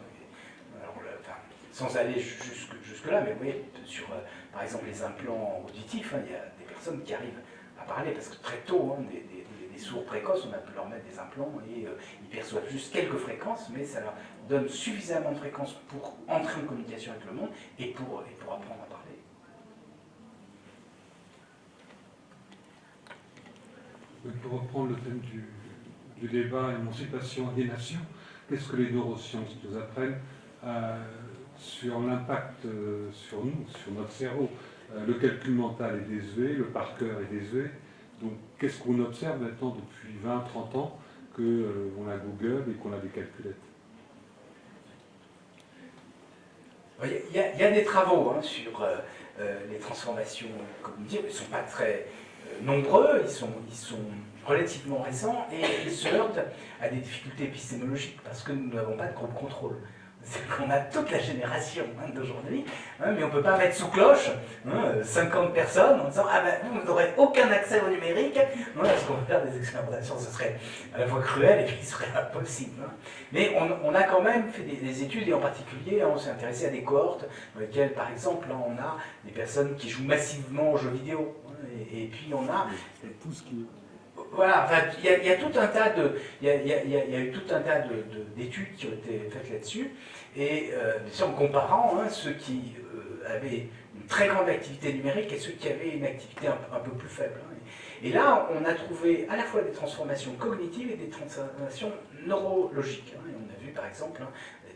sans aller jusque-là, mais vous voyez, sur, par exemple, les implants auditifs, hein, il y a des personnes qui arrivent à parler, parce que très tôt, hein, des, sourds précoces, on a pu leur mettre des implants et ils perçoivent juste quelques fréquences, mais ça leur donne suffisamment de fréquences pour entrer en communication avec le monde et pour, et apprendre à parler. Pour reprendre le thème du, débat émancipation des nations, qu'est-ce que les neurosciences nous apprennent? Euh, sur l'impact euh, sur nous, sur notre cerveau. Euh, Le calcul mental est désuet, le par cœur est désuet. Donc qu'est-ce qu'on observe maintenant depuis 20-30 ans qu'on a Google et qu'on a des calculettes? Il y, a, des travaux hein, sur euh, euh, les transformations cognitives, ils ne sont pas très euh, nombreux, ils sont, ils sont relativement récents et ils se heurtent à des difficultés épistémologiques parce que nous n'avons pas de groupe contrôle c'est qu'on a toute la génération hein, d'aujourd'hui, hein, mais on ne peut pas mettre sous cloche 50 hein, personnes en disant Ah ben vous, n'aurez aucun accès au numérique. Parce qu'on va faire des expérimentations, ce serait à la fois cruel et puis ce serait impossible. Mais on, a quand même fait des, études, et en particulier, on s'est intéressé à des cohortes dans lesquelles, par exemple, on a des personnes qui jouent massivement aux jeux vidéo. Et, puis on a. Tout ce qui voilà, il y, a tout un tas de, il y, a, eu tout un tas d'études qui ont été faites là-dessus, et euh, en comparant hein, ceux qui euh, avaient une très grande activité numérique et ceux qui avaient une activité un, peu plus faible. Hein. Et là, on a trouvé à la fois des transformations cognitives et des transformations neurologiques. Hein. On a vu par exemple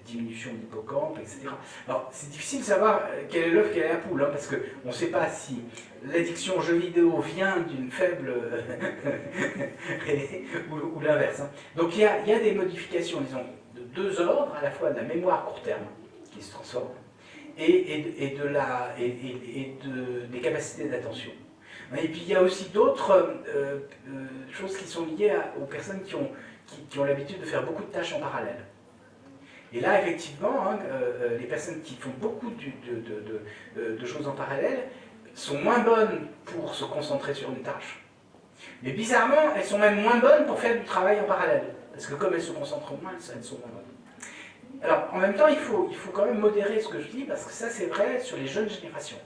diminution de l'hippocampe, etc. Alors, c'est difficile de savoir euh, quel est l'œuf, quelle est la poule, hein, parce qu'on ne sait pas si l'addiction aux jeux vidéo vient d'une faible... ou, l'inverse. Hein. Donc, il y, a, des modifications, disons, de deux ordres, à la fois de la mémoire court terme, qui se transforme, et, de la, et, des capacités d'attention. Et puis il y a aussi d'autres euh, euh, choses qui sont liées aux personnes qui ont, qui ont l'habitude de faire beaucoup de tâches en parallèle. Et là, effectivement, hein, euh, euh, les personnes qui font beaucoup de, choses en parallèle sont moins bonnes pour se concentrer sur une tâche. Mais bizarrement, elles sont même moins bonnes pour faire du travail en parallèle. Parce que comme elles se concentrent moins, elles sont moins bonnes. Alors, en même temps, il faut, quand même modérer ce que je dis, parce que ça, c'est vrai sur les jeunes générations.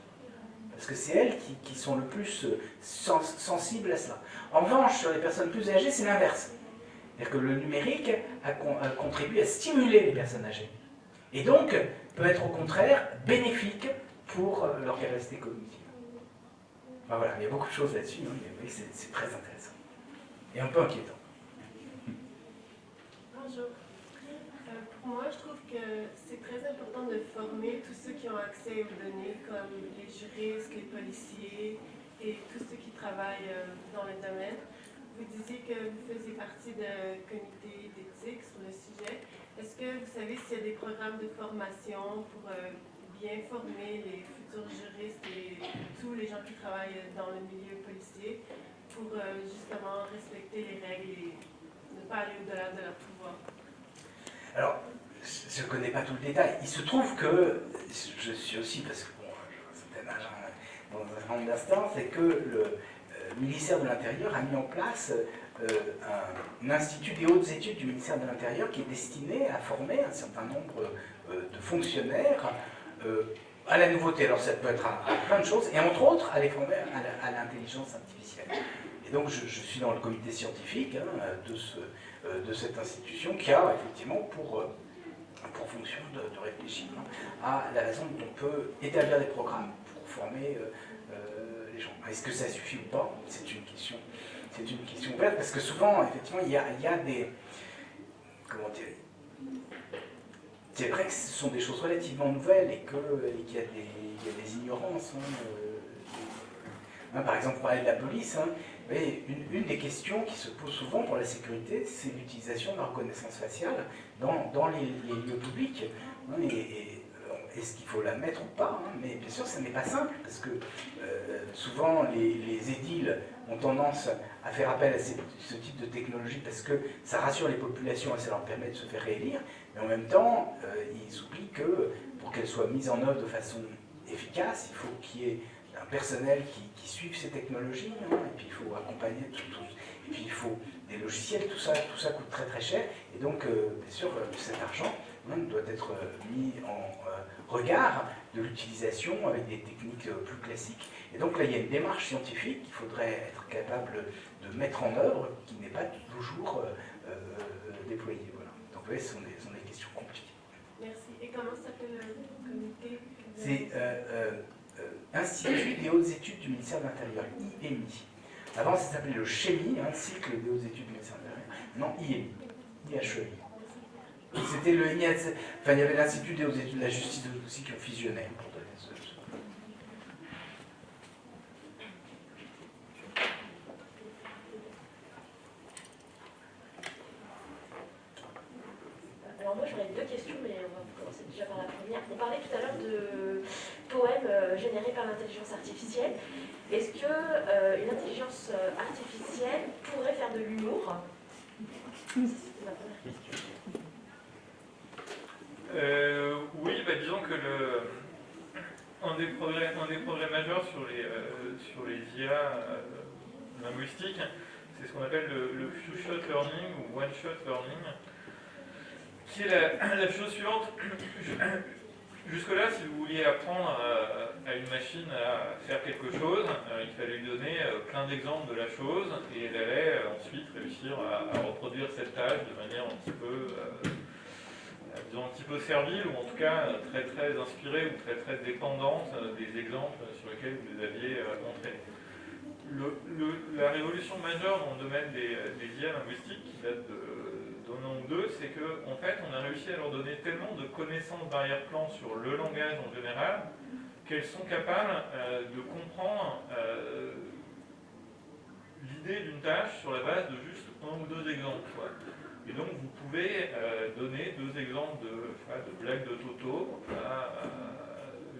Parce que c'est elles qui, sont le plus euh, sensibles à cela. En revanche, sur les personnes plus âgées, c'est l'inverse. C'est-à-dire que le numérique a, à stimuler les personnes âgées. Et donc, peut être au contraire bénéfique pour euh, leur capacité cognitive. voilà, il y a beaucoup de choses là-dessus, hein, c'est très intéressant. Et un peu inquiétant. Bonjour. Euh, pour moi, je trouve que c'est très important de former tous ceux qui ont accès aux données, comme les juristes, les policiers et tous ceux qui travaillent euh, dans le domaine vous disiez que vous faisiez partie d'un comité d'éthique sur le sujet. Est-ce que vous savez s'il y a des programmes de formation pour euh, bien former les futurs juristes et tous les gens qui travaillent dans le milieu policier pour euh, justement respecter les règles et ne pas aller au-delà de leur pouvoir? Alors, je ne connais pas tout le détail. Il se trouve que, je suis aussi, parce que bon, j'ai un certain hein, dans un grand instant, c'est que le, le ministère de l'Intérieur a mis en place euh, un, institut des hautes études du ministère de l'Intérieur qui est destiné à former un certain nombre euh, de fonctionnaires euh, à la nouveauté. Alors ça peut être à, plein de choses, et entre autres à les former à l'intelligence artificielle. Et donc je, suis dans le comité scientifique hein, de, ce, de, cette institution qui a effectivement pour, pour fonction de, réfléchir hein, à la façon dont on peut établir des programmes pour former gens. Est-ce que ça suffit ou pas? C'est une question c'est une question ouverte, parce que souvent, effectivement, il y a, des... Comment dire C'est vrai que ce sont des choses relativement nouvelles et qu'il y, a des ignorances. Hein, euh, hein, par exemple, on parlait de la police. Hein, une, des questions qui se pose souvent pour la sécurité, c'est l'utilisation de la reconnaissance faciale dans, les, lieux publics. Est-ce qu'il faut la mettre ou pas Mais bien sûr, ça n'est pas simple, parce que euh, souvent les, les, édiles ont tendance à faire appel à ce type de technologie parce que ça rassure les populations et ça leur permet de se faire réélire, mais en même temps, euh, ils oublient que pour qu'elle soit mise en œuvre de façon efficace, il faut qu'il y ait un personnel qui, suive ces technologies, hein, et puis il faut accompagner tout, et puis il faut des logiciels, tout ça, tout ça coûte très très cher, et donc euh, bien sûr cet argent hein, doit être mis en regard de l'utilisation avec des techniques plus classiques. Et donc là, il y a une démarche scientifique qu'il faudrait être capable de mettre en œuvre, qui n'est pas toujours euh, euh, déployée. Voilà. Donc vous voyez, ce sont des, sont des questions compliquées. Merci. Et comment s'appelle le comité C'est euh, Institut des hautes études du ministère de l'Intérieur, IMI. Avant, ça s'appelait le CHEMI, un cycle des hautes études du ministère de l'Intérieur. Non, IMI, IHEI. C'était le enfin il y avait l'Institut des hautes études de la justice aussi qui ont fusionné. moi j'aurais deux questions, mais on va commencer déjà par la première. On parlait tout à l'heure de poèmes euh, générés par l'intelligence artificielle. Est-ce qu'une euh, intelligence euh, artificielle pourrait faire de l'humour? C'est ma première question. Oui, bah, disons que le, un, des progrès, majeurs sur les, sur les IA linguistiques, c'est ce qu'on appelle le, few-shot learning ou one-shot learning qui est la, chose suivante. Jusque-là, si vous vouliez apprendre à, une machine à faire quelque chose, euh, il fallait lui donner euh, plein d'exemples de la chose et elle allait euh, ensuite réussir à, reproduire cette tâche de manière un petit peu, disons un petit peu servile ou en tout cas très très inspirée ou très très dépendante des exemples sur lesquels vous les aviez entraînés. la révolution majeure dans le domaine des, IA linguistiques, qui date nombre deux, c'est qu'en en fait, on a réussi à leur donner tellement de connaissances d'arrière-plan sur le langage en général, qu'elles sont capables euh, de comprendre euh, l'idée d'une tâche sur la base de juste un ou deux exemples. Et donc, vous pouvez euh, donner deux exemples de, blagues de Toto à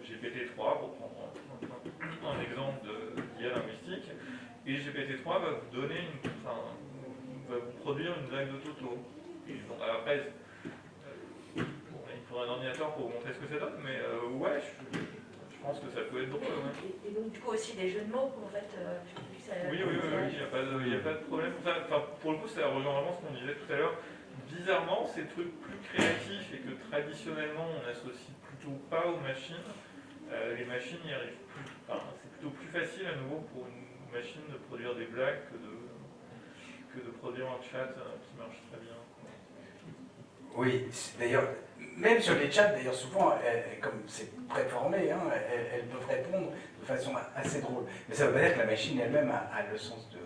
GPT-3, pour prendre un, exemple d'IA linguistique, et GPT-3 va vous donner une, va vous produire une blague de Toto après, euh, il faudrait un ordinateur pour vous montrer ce que ça donne, mais euh, ouais, je, pense que ça peut être drôle. Et, donc, du coup, aussi des jeux de mots, en fait. Euh, oui, oui, oui, il n'y a, pas de problème. Enfin, pour le coup, ça rejoint vraiment ce qu'on disait tout à l'heure. Bizarrement, ces trucs plus créatifs et que traditionnellement on associe plutôt pas aux machines, les machines y arrivent plus. C'est plutôt plus facile à nouveau pour une machine de produire des blagues que de, que de produire un chat qui marche très bien. Oui, d'ailleurs, même sur les chats, d'ailleurs, souvent, comme c'est préformé, hein, elles, peuvent répondre de façon assez drôle. Mais ça ne veut pas dire que la machine elle-même a, le sens de.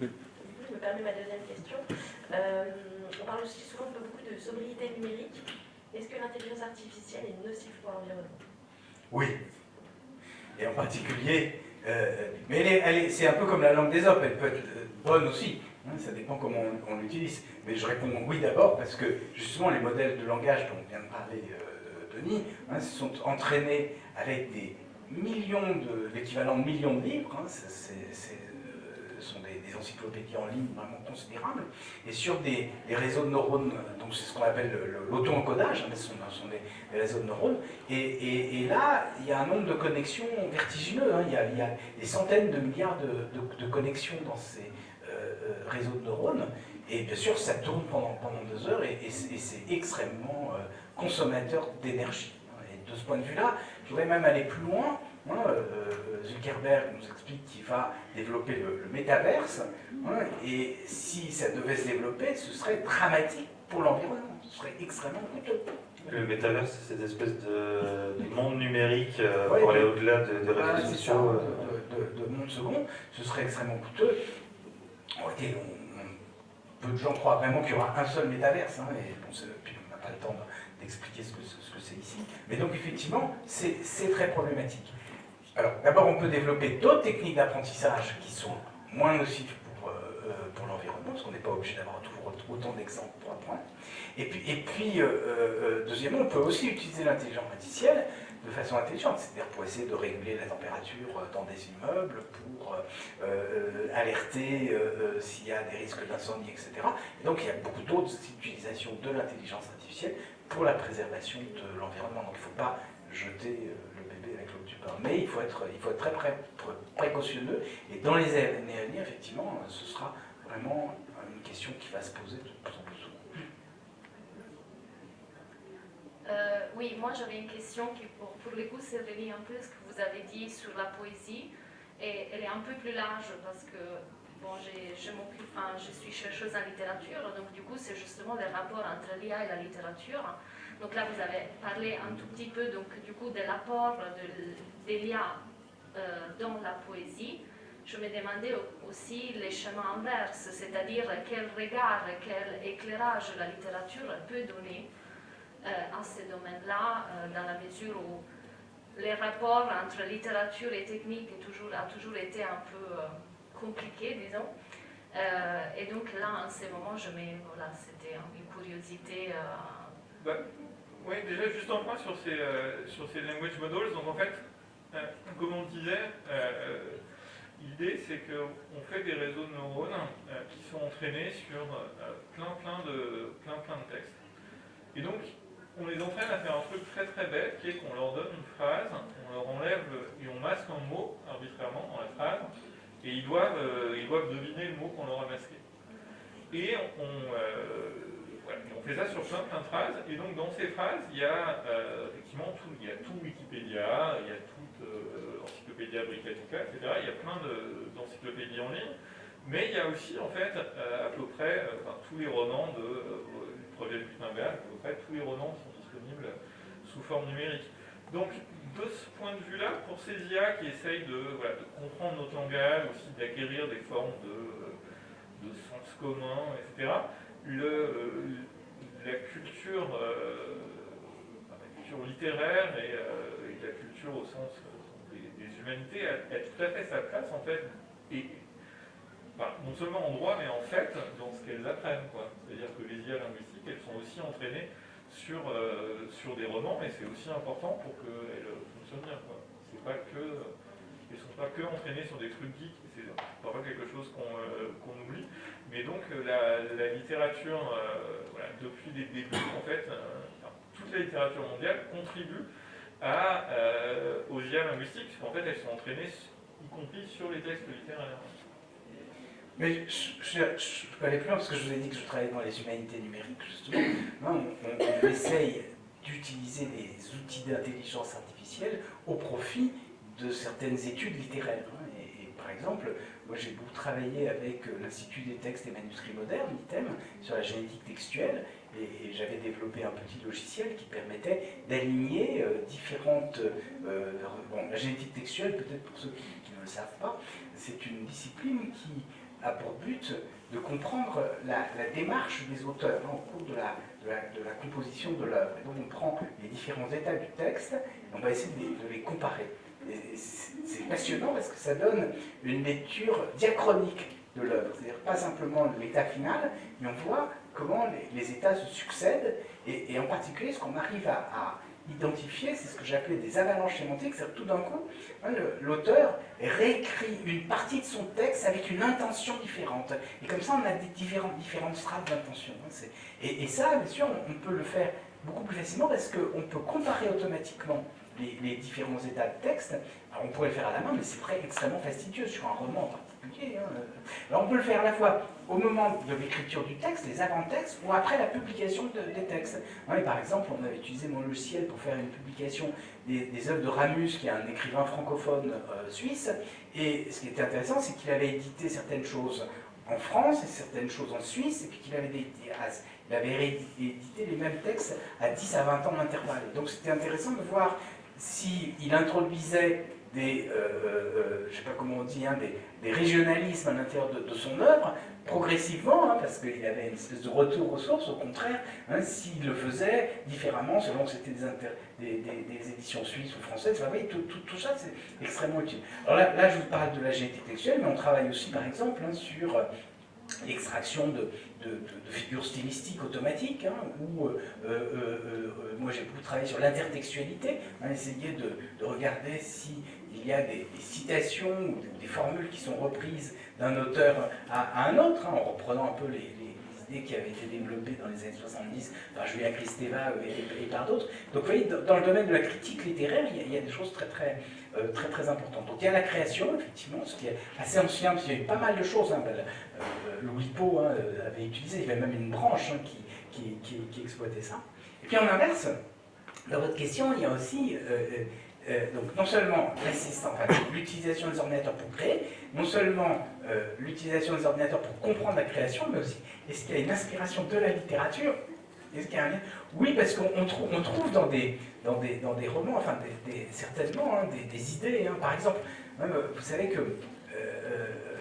Je me permets ma deuxième question. Euh, on parle aussi souvent de beaucoup de sobriété numérique. Est-ce que l'intelligence artificielle est nocive pour l'environnement? Oui. Et en particulier, euh, mais c'est un peu comme la langue des hommes, elle peut être euh, bonne aussi. Hein, ça dépend comment on, l'utilise. Mais je réponds oui d'abord parce que justement les modèles de langage dont vient de parler euh, Denis hein, se sont entraînés avec des millions de, l'équivalent de millions de livres. Hein, ce sont des, encyclopédies en ligne vraiment considérables, et sur des, réseaux de neurones, donc c'est ce qu'on appelle l'auto-encodage, ce sont, des, réseaux de neurones, et, là, il y a un nombre de connexions vertigineux, il, y a, des centaines de milliards de connexions dans ces, euh, réseau de neurones. Et bien sûr, ça tourne pendant, pendant heures et, c'est extrêmement euh, consommateur d'énergie. Et de ce point de vue-là, Je voudrais même aller plus loin. Hein, euh, Zuckerberg nous explique qu'il va développer le, le métaverse, hein, et si ça devait se développer, ce serait dramatique pour l'environnement, ce serait extrêmement coûteux. Le métaverse, c'est cette espèce de, de monde numérique euh, Ouais, pour de- aller au-delà de- des Voilà, réseaux sociaux. euh. de, de- de monde second, ce serait extrêmement coûteux. On- on- peu de gens croient vraiment qu'il y aura un seul métaverse, hein, et puis on n'a pas le temps d'expliquer ce que ce que c'est ici. Mais donc effectivement, c'est très problématique. Alors d'abord, on peut développer d'autres techniques d'apprentissage qui sont moins nocives pour, euh, euh, l'environnement, parce qu'on n'est pas obligé d'avoir toujours autant d'exemples pour apprendre. Et puis, et puis euh, deuxièmement, on peut aussi utiliser l'intelligence artificielle de façon intelligente, c'est-à-dire pour essayer de réguler la température euh, dans des immeubles, pour euh, euh, alerter s'il y a des risques d'incendie, etc. Et donc il y a beaucoup d'autres utilisations de l'intelligence artificielle pour la préservation de l'environnement. Donc il ne faut pas jeter le bébé avec l'eau du bain, mais il faut être, très pré- pré- précautionneux. Et dans les années à venir, effectivement, ce sera vraiment une question qui va se poser de plus en plus souvent. Euh, oui, moi j'avais une question qui pour, le coup se relie un peu à ce que vous avez dit sur la poésie et elle est un peu plus large parce que bon, je m'occupe, enfin, je suis chercheuse en littérature donc du coup c'est justement le rapport entre l'IA et la littérature. Donc là vous avez parlé un tout petit peu donc du coup de l'apport de, de l'IA euh, dans la poésie. Je me demandais au- aussi les chemins inverses, c'est-à-dire quel regard, quel éclairage la littérature peut donner à ce domaine-là, euh, dans la mesure où les rapports entre littérature et technique a toujours été un peu euh, compliqué, disons. Euh, et donc là, en ce moment, je mets, voilà, c'était une curiosité. euh, Bah, oui, déjà juste un point sur ces, euh, sur ces language models. Donc en fait, euh, comme on disait, euh, l'idée c'est qu'on fait des réseaux de neurones euh, qui sont entraînés sur euh, plein, plein, de, plein, plein de textes. Et donc, on les entraîne à faire un truc très très bête qui est qu'on leur donne une phrase, on leur enlève et on masque un mot arbitrairement dans la phrase, et ils doivent, euh, ils doivent deviner le mot qu'on leur a masqué. Et on, euh, et on fait ça sur plein plein de phrases, et donc dans ces phrases, il y a euh, effectivement tout, il y a tout Wikipédia, il y a toute Encyclopédia Britannica, etc. Il y a plein de- d'encyclopédies en ligne, mais il y a aussi en fait à peu près enfin, tous les romans de projet Gutenberg, à peu près tous les romans sont disponibles sous forme numérique. Donc de ce point de vue-là, pour ces IA qui essayent de, comprendre notre langage, aussi d'acquérir des formes de, de sens commun, etc., euh, la culture, euh, la culture littéraire et, euh, la culture au sens euh, des, humanités a, tout à fait sa place en fait, et non seulement en droit, mais en fait dans ce qu'elles apprennent. C'est-à-dire que les IA linguistiques, elles sont aussi entraînées sur, euh, sur des romans, et c'est aussi important pour qu'elles fonctionnent bien. pas que, elles sont pas que entraînées sur des trucs geeks, c'est parfois quelque chose qu'on euh, oublie. Mais donc euh, la, littérature, voilà, depuis les débuts, en fait, toute la littérature mondiale contribue aux IA linguistiques, puisqu'en fait elles sont entraînées, y compris sur les textes littéraires. Mais je, je peux plus parce que je vous ai dit que je travaillais dans les humanités numériques, justement. Hein, on, essaye d'utiliser des outils d'intelligence artificielle au profit de certaines études littéraires. hein. Et, par exemple, moi j'ai beaucoup travaillé avec euh, l'Institut des textes et manuscrits modernes, l'ITEM, sur la génétique textuelle, et, j'avais développé un petit logiciel qui permettait d'aligner euh, différentes... euh, bon, la génétique textuelle, peut-être pour ceux qui ne le savent pas, c'est une discipline qui a pour but de comprendre la, démarche des auteurs hein, au cours de la, composition de l'œuvre. Donc on prend les différents états du texte et on va essayer de les, comparer. C'est passionnant parce que ça donne une lecture diachronique de l'œuvre, c'est-à-dire pas simplement l'état final, mais on voit comment les, états se succèdent et, en particulier ce qu'on arrive à identifier, c'est ce que j'appelais des avalanches sémantiques, c'est-à-dire tout d'un coup, hein, l'auteur réécrit une partie de son texte avec une intention différente. Et comme ça, on a des différentes, différentes strates d'intention. hein, et, ça, bien sûr, on peut le faire beaucoup plus facilement parce qu'on peut comparer automatiquement les, différents états de texte. on pourrait le faire à la main, mais c'est très extrêmement fastidieux sur un roman Hein. Alors on peut le faire à la fois au moment de l'écriture du texte, les avant-textes, ou après la publication des textes. par exemple, on avait utilisé mon logiciel pour faire une publication des, œuvres de Ramus, qui est un écrivain francophone euh, suisse, et ce qui était intéressant, c'est qu'il avait édité certaines choses en France et certaines choses en Suisse, et puis qu'il avait, il avait édité les mêmes textes à 10 à 20 ans d'intervalle. Donc c'était intéressant de voir s'il introduisait des, euh, euh, je sais pas comment on dit, hein, des, régionalismes à l'intérieur de, son œuvre, progressivement, hein, parce qu'il avait une espèce de retour aux sources, au contraire, hein, s'il le faisait différemment, selon que c'était des, des, éditions suisses ou françaises, vous voyez, tout, tout, ça c'est extrêmement utile. Alors là, là, je vous parle de la génétique textuelle, mais on travaille aussi par exemple sur euh, l'extraction de, figures stylistiques automatiques, hein, euh, euh, euh, moi j'ai beaucoup travaillé sur l'intertextualité, hein, essayer de, regarder s'il y a des, citations ou des, formules qui sont reprises d'un auteur à, un autre, hein, en reprenant un peu les, idées qui avaient été développées dans les années 70 par Julia Kristeva et, par d'autres. Donc vous voyez, dans, le domaine de la critique littéraire, il y a, des choses très très, très très importantes. Donc il y a la création, effectivement, ce qui est assez ancien, parce qu'il y a eu pas mal de choses. Hein, ben, le WIPO hein, avait utilisé, il y avait même une branche hein, qui, exploitait ça. Et puis en inverse, dans votre question, il y a aussi euh, euh, euh, donc non seulement l'utilisation des ordinateurs pour créer, non seulement l'utilisation des ordinateurs pour comprendre la création, mais aussi est-ce qu'il y a une inspiration de la littérature? Est-ce qu'il y a un lien? Oui, parce qu'on trouve, on trouve dans, des, dans, des, dans des romans, enfin certainement, hein, des, idées. par exemple, vous savez que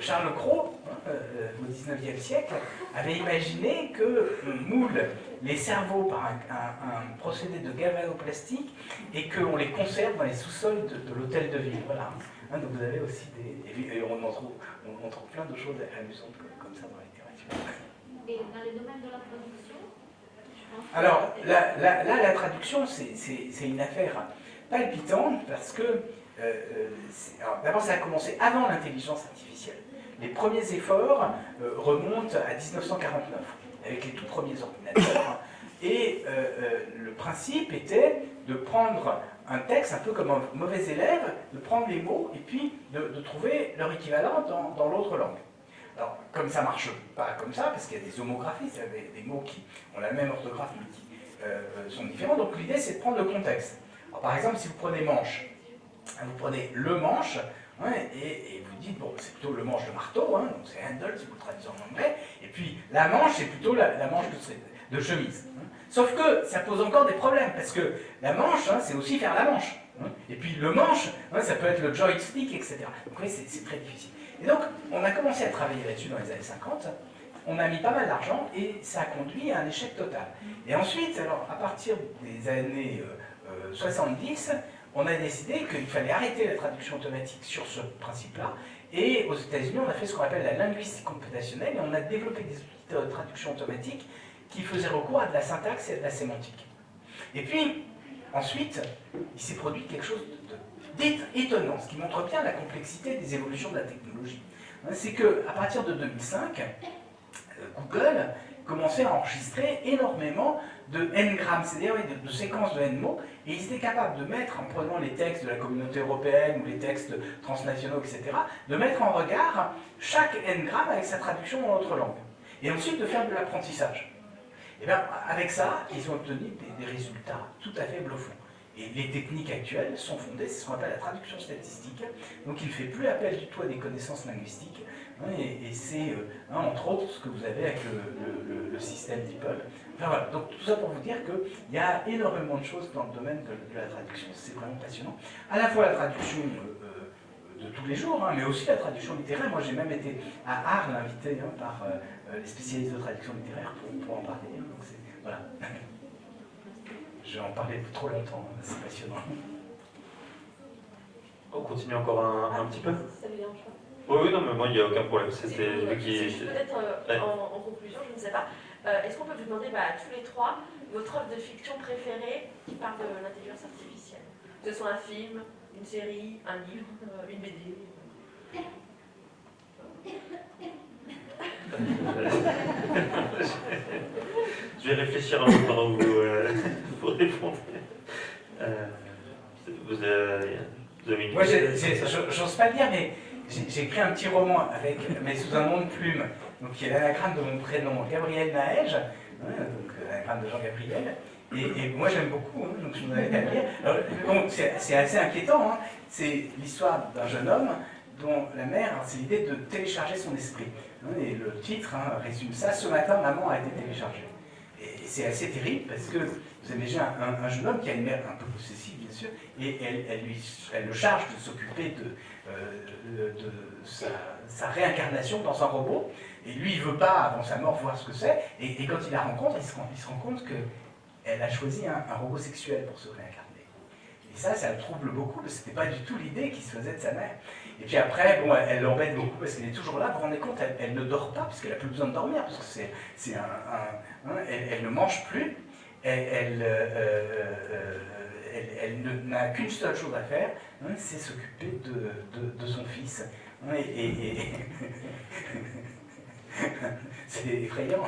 Charles Cros, hein, euh, au XIXe siècle, avait imaginé qu'on moule les cerveaux par un, procédé de galvanoplastique et qu'on les conserve dans les sous-sols de, l'hôtel de ville. Voilà. Hein, donc vous avez aussi des... Et on, en trouve, on, trouve plein de choses amusantes comme, ça dans la littérature. Et dans les domaines de la traduction Alors, là, la traduction, c'est une affaire palpitante parce que euh, euh, d'abord, ça a commencé avant l'intelligence artificielle. Les premiers efforts euh, remontent à 1949, avec les tout premiers ordinateurs. Et le principe était de prendre un texte un peu comme un mauvais élève, de prendre les mots et puis de, trouver leur équivalent dans, l'autre langue. Alors, comme ça marche pas comme ça, parce qu'il y a des homographies, c'est-à-dire des, mots qui ont la même orthographe mais qui sont différents, donc l'idée c'est de prendre le contexte. par exemple, si vous prenez manche, vous prenez le manche et, vous dites, bon, c'est plutôt le manche de marteau, hein, donc c'est handle si vous traduisez en anglais, et puis la manche, c'est plutôt la, manche de, chemise. Hein. Sauf que ça pose encore des problèmes, parce que la manche, c'est aussi faire la manche. Et puis le manche, ça peut être le joystick, etc. Donc oui, c'est très difficile. Et donc, on a commencé à travailler là-dessus dans les années 50, on a mis pas mal d'argent, et ça a conduit à un échec total. Et ensuite, alors, à partir des années 70, euh, euh, on a décidé qu'il fallait arrêter la traduction automatique sur ce principe-là, et aux États-Unis, on a fait ce qu'on appelle la linguistique computationnelle, et on a développé des outils de traduction automatique qui faisaient recours à de la syntaxe et à de la sémantique. Et puis, ensuite, il s'est produit quelque chose d'étonnant, ce qui montre bien la complexité des évolutions de la technologie. C'est qu'à partir de 2005, euh, Google commençait à enregistrer énormément de n-grammes, c'est-à-dire de, séquences de n-mots, et ils étaient capables de mettre, en prenant les textes de la communauté européenne ou les textes transnationaux, etc., de mettre en regard chaque n-gramme avec sa traduction dans notre langue. Et ensuite de faire de l'apprentissage. Et bien, avec ça, ils ont obtenu des, résultats tout à fait bluffants. Et les techniques actuelles sont fondées, c'est ce qu'on appelle la traduction statistique. Donc il ne fait plus appel du tout à des connaissances linguistiques, et, c'est, euh, hein, entre autres, ce que vous avez avec le, système DeepL. Enfin, voilà. Donc tout ça pour vous dire qu'il y a énormément de choses dans le domaine de, la traduction, c'est vraiment passionnant. À la fois la traduction euh, euh, de tous les jours, hein, mais aussi la traduction littéraire. Moi j'ai même été à Arles invité hein, par les spécialistes de traduction littéraire pour, en parler. donc voilà. Je vais en parler trop longtemps, c'est passionnant. On continue encore un, un petit peu Ça vous dérange pas oui, oui, non, mais moi, il n'y a aucun problème. C'était Peut-être euh, en, conclusion, je ne sais pas. Euh, est-ce qu'on peut vous demander bah, à tous les trois votre œuvre de fiction préférée qui parle de l'intelligence artificielle? Que ce soit un film, une série, un livre, euh, une BD. Je vais réfléchir un peu pendant que vous, vous répondez. vous avez, vous avez une Moi, j'ose pas le dire, mais j'ai j'ai écrit un petit roman avec, mais sous un nom de plume, donc qui est l'anagramme de mon prénom, Gabriel Naège, hein, donc euh, l'anagramme de Jean Gabriel. Et, moi j'aime beaucoup, hein, donc je. Alors, bon, c'est assez inquiétant, hein. c'est l'histoire d'un jeune homme dont la mère, c'est l'idée de télécharger son esprit. hein, et le titre hein, résume ça, ce matin maman a été téléchargée. Et c'est assez terrible parce que vous imaginez un, un- un jeune homme qui a une mère un peu possessive bien sûr, et elle, elle lui, elle le charge de s'occuper de, euh, sa réincarnation dans un robot. Et lui, il veut pas, avant sa mort, voir ce que c'est. Et, quand il la rencontre, il se rend, compte qu'elle a choisi un, robot sexuel pour se réincarner. Et ça, ça le trouble beaucoup, parce que c'était pas du tout l'idée qu'il se faisait de sa mère. Et puis après, bon, elle l'embête beaucoup parce qu'elle est toujours là. Vous vous rendez compte, elle, ne dort pas, puisqu'elle n'a plus besoin de dormir, parce que c'est, un. hein, elle, elle ne mange plus. Elle, euh, euh, elle- ne- n'a qu'une seule chose à faire, hein, c'est s'occuper de, de- son fils. Hein, et- c'est effrayant.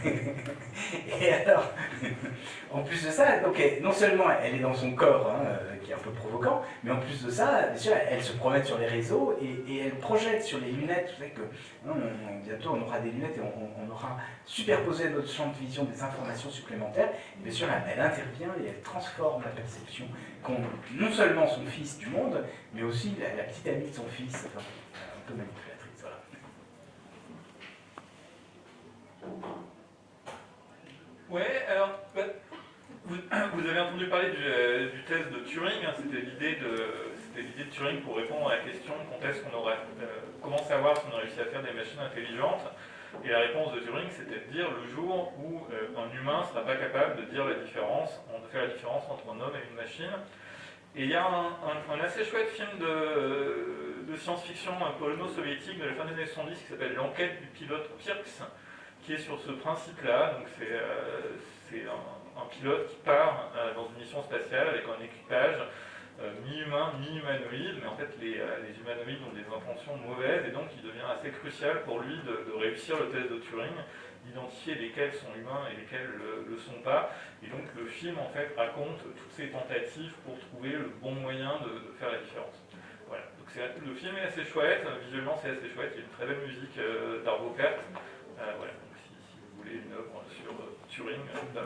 Et alors, en plus de ça, non seulement elle est dans son corps, hein, euh, qui est un peu provoquant, mais en plus de ça, elle se promène sur les réseaux et, elle projette sur les lunettes. Vous que hein, bientôt on aura des lunettes et on, aura superposé à notre champ de vision des informations supplémentaires. Bien sûr, elle, intervient et elle transforme la perception qu'ont non seulement son fils du monde, mais aussi la, petite amie de son fils, un peu. Voilà. Ouais, alors, bah, vous, avez entendu parler du, euh, test de Turing, hein, c'était l'idée de, Turing pour répondre à la question quand est-ce qu'on aurait, euh, comment savoir si on a réussi à faire des machines intelligentes? Et la réponse de Turing, c'était de dire le jour où euh, un humain ne sera pas capable de faire la différence entre un homme et une machine. Et il y a un, assez chouette film de, de science-fiction polono-soviétique de la fin des années 70 qui s'appelle L'enquête du pilote Pirks, qui est sur ce principe-là. Donc c'est euh, un, pilote qui part euh, dans une mission spatiale avec un équipage euh, mi-humain, mi-humanoïde, mais en fait les, euh, humanoïdes ont des intentions mauvaises et donc il devient assez crucial pour lui de, réussir le test de Turing, d'identifier lesquels sont humains et lesquels ne le, sont pas. Et donc le film en fait raconte toutes ces tentatives pour trouver le bon moyen de, faire la différence. Voilà. Donc le film est assez chouette, visuellement c'est assez chouette, il y a une très belle musique d'Arvo Pärt. Voilà, une œuvre sur euh, Turing, euh,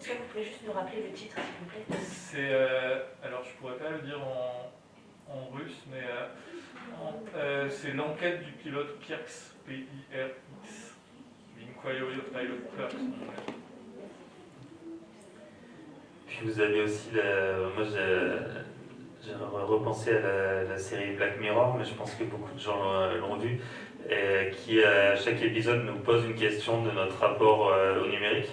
Est-ce que vous pouvez juste nous rappeler le titre, s'il vous plaît? C'est. euh, alors, je pourrais pas le dire en, en russe, mais euh, euh, c'est l'enquête du pilote Pirx, P-I-R-X. Inquiry of Pilot Pirx. Puis vous avez aussi, la... moi j'ai j'ai repensé à la, la série Black Mirror, mais je pense que beaucoup de gens l'ont- vu, qui à chaque épisode nous pose une question de notre rapport euh, au numérique,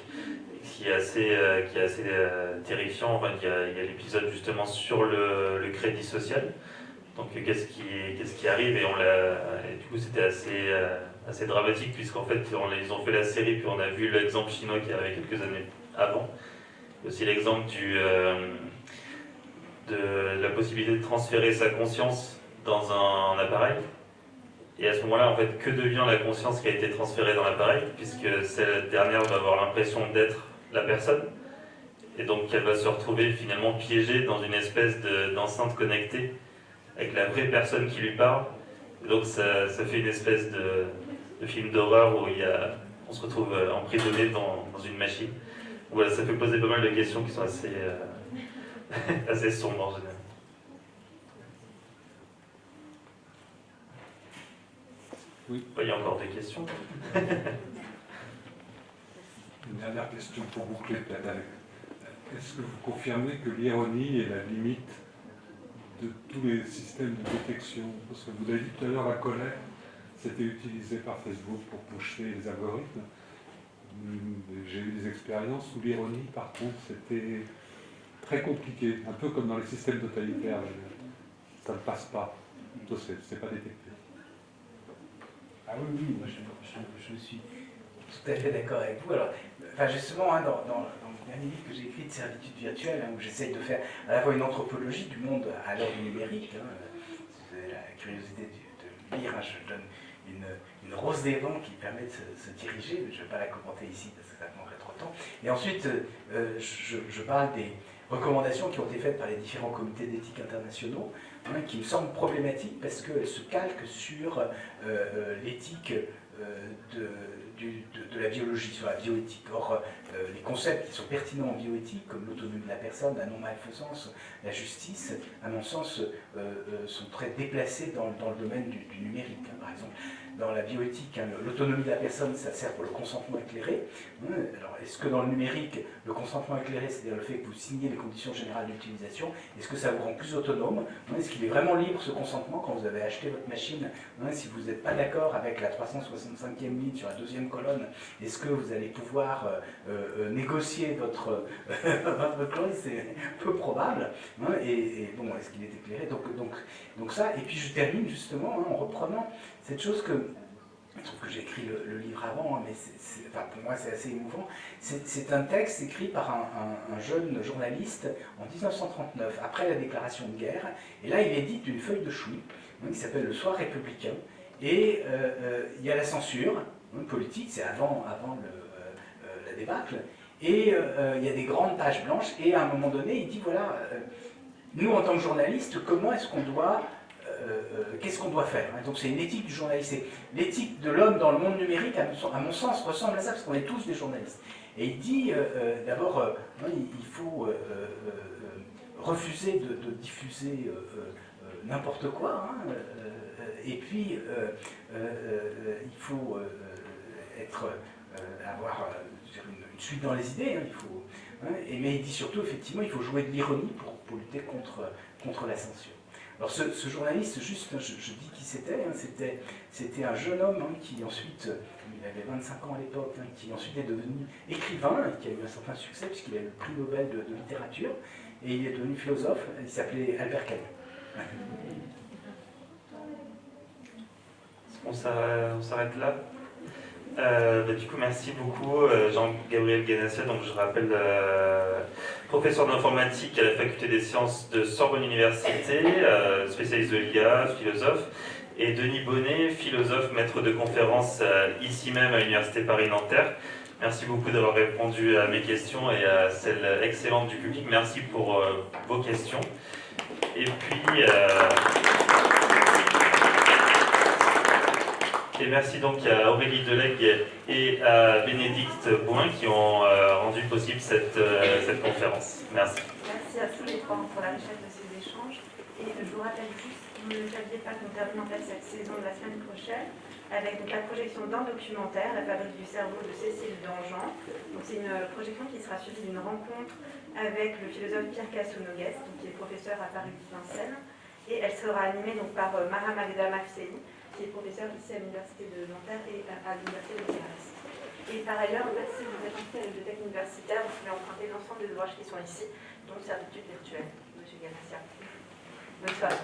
qui est assez, euh, qui est assez euh, terrifiant. Il y a, l'épisode justement sur le, crédit social. Donc qu'est-ce qui, qu'est-ce qui arrive? Et on et du coup c'était assez, euh, assez dramatique puisqu'en fait ils ont fait la série puis on a vu l'exemple chinois qui arrivait quelques années avant. Aussi l'exemple euh, de la possibilité de transférer sa conscience dans un, appareil. Et à ce moment-là, en fait, que devient la conscience qui a été transférée dans l'appareil, puisque cette dernière va avoir l'impression d'être la personne, et donc elle va se retrouver finalement piégée dans une espèce de- d'enceinte connectée avec la vraie personne qui lui parle. Donc ça, fait une espèce de, film d'horreur où il y a, on se retrouve euh, emprisonné dans, dans une machine. Voilà, ça fait poser pas mal de questions qui sont assez, euh, assez sombres en général. Oui. Il y a encore des questions. Une dernière question pour boucler peut-être. Est-ce que vous confirmez que l'ironie est la limite de tous les systèmes de détection? Parce que vous avez dit tout à l'heure, la colère, c'était utilisé par Facebook pour pousser les algorithmes. Hum, J'ai eu des expériences où l'ironie, par contre, c'était très compliqué, un peu comme dans les systèmes totalitaires. Ça ne passe pas, c'est pas détecté. Ah oui, oui, moi je, suis tout à fait d'accord avec vous. Alors, enfin, justement, hein, dans, le dernier livre que j'ai écrit de servitude virtuelle, hein, où j'essaye de faire à la fois une anthropologie du monde à l'heure du numérique, hein, euh, si vous avez la curiosité de, de lire, hein, je donne une, une rose des vents qui permet de se, diriger, mais je ne vais pas la commenter ici parce que ça demanderait trop de temps. Et ensuite, euh, euh, je parle des, recommandations qui ont été faites par les différents comités d'éthique internationaux, hein, qui me semblent problématiques parce qu'elles se calquent sur l'éthique de, de, la biologie, sur la bioéthique. Les concepts qui sont pertinents en bioéthique, comme l'autonomie de la personne, la non-malfaisance, la justice, à mon sens, sont très déplacés dans, le domaine du, numérique. Hein, par exemple, dans la bioéthique, hein, l'autonomie de la personne, ça sert pour le consentement éclairé. Hein, alors, est-ce que dans le numérique, le consentement éclairé, c'est-à-dire le fait que vous signez les conditions générales d'utilisation, est-ce que ça vous rend plus autonome Est-ce qu'il est vraiment libre ce consentement quand vous avez acheté votre machine Si vous n'êtes pas d'accord avec la 365e ligne sur la deuxième colonne, est-ce que vous allez pouvoir euh, euh, négocier votre, votre clause C'est peu probable. Et, bon, est-ce qu'il est éclairé donc, donc, donc ça, et puis je termine justement en reprenant cette chose que, je trouve que j'ai écrit le, livre avant, hein, mais pour moi c'est assez émouvant, c'est un texte écrit par un, jeune journaliste en 1939, après la déclaration de guerre, et là il édite une feuille de chou hein, qui s'appelle Le Soir républicain, et euh, euh, il y a la censure hein, politique, c'est avant, avant euh, la débâcle, et il y a des grandes pages blanches, et à un moment donné il dit voilà, nous en tant que journalistes, comment est-ce qu'on doit euh, euh, qu'est-ce qu'on doit faire hein. Donc c'est une éthique du journaliste. L'éthique de l'homme dans le monde numérique, à mon sens, ressemble à ça, parce qu'on est tous des journalistes. Et il dit, euh, d'abord, il faut refuser de, diffuser n'importe quoi, hein, et puis il faut être, avoir une, suite dans les idées, hein, il faut, et, mais il dit surtout, effectivement, il faut jouer de l'ironie pour, pour, lutter contre, contre la censure. Alors ce, journaliste, juste, je, dis qui c'était, hein, c'était un jeune homme hein, qui ensuite, il avait 25 ans à l'époque, hein, qui ensuite est devenu écrivain, qui a eu un certain succès puisqu'il a eu le prix Nobel de, littérature, et il est devenu philosophe, il s'appelait Albert Camus. On s'arrête là euh, bah, du coup, merci beaucoup, euh, Jean-Gabriel Ganassia. Donc, je rappelle, euh, professeur d'informatique à la faculté des sciences de Sorbonne Université, spécialiste de l'IA, philosophe. Et Denis Bonnet, philosophe, maître de conférence ici même à l'Université Paris-Nanterre. Merci beaucoup d'avoir répondu à mes questions et à celles excellentes du public. Merci pour vos questions. Et puis... Et merci donc à Aurélie Delegue et à Bénédicte Bouin qui ont euh, rendu possible cette, euh, cette conférence. Merci. Merci à tous les trois pour la richesse de ces échanges. Et je vous rappelle juste, vous ne saviez pas, en fait cette saison de la semaine prochaine avec la projection d'un documentaire, La fabrique du cerveau de Cécile Dangean. C'est une projection qui sera suivie d'une rencontre avec le philosophe Pierre Cassounogues, qui est professeur à Paris Vincennes. Et elle sera animée donc, par euh, Mara Magda Mafseli, qui est professeur ici à l'Université de Nanterre et à l'Université de Paris. Et par ailleurs, en fait, si vous êtes la bibliothèque universitaire, vous pouvez emprunter l'ensemble des ouvrages qui sont ici, donc servitude virtuelle, M. Ganassia. Bonne soirée.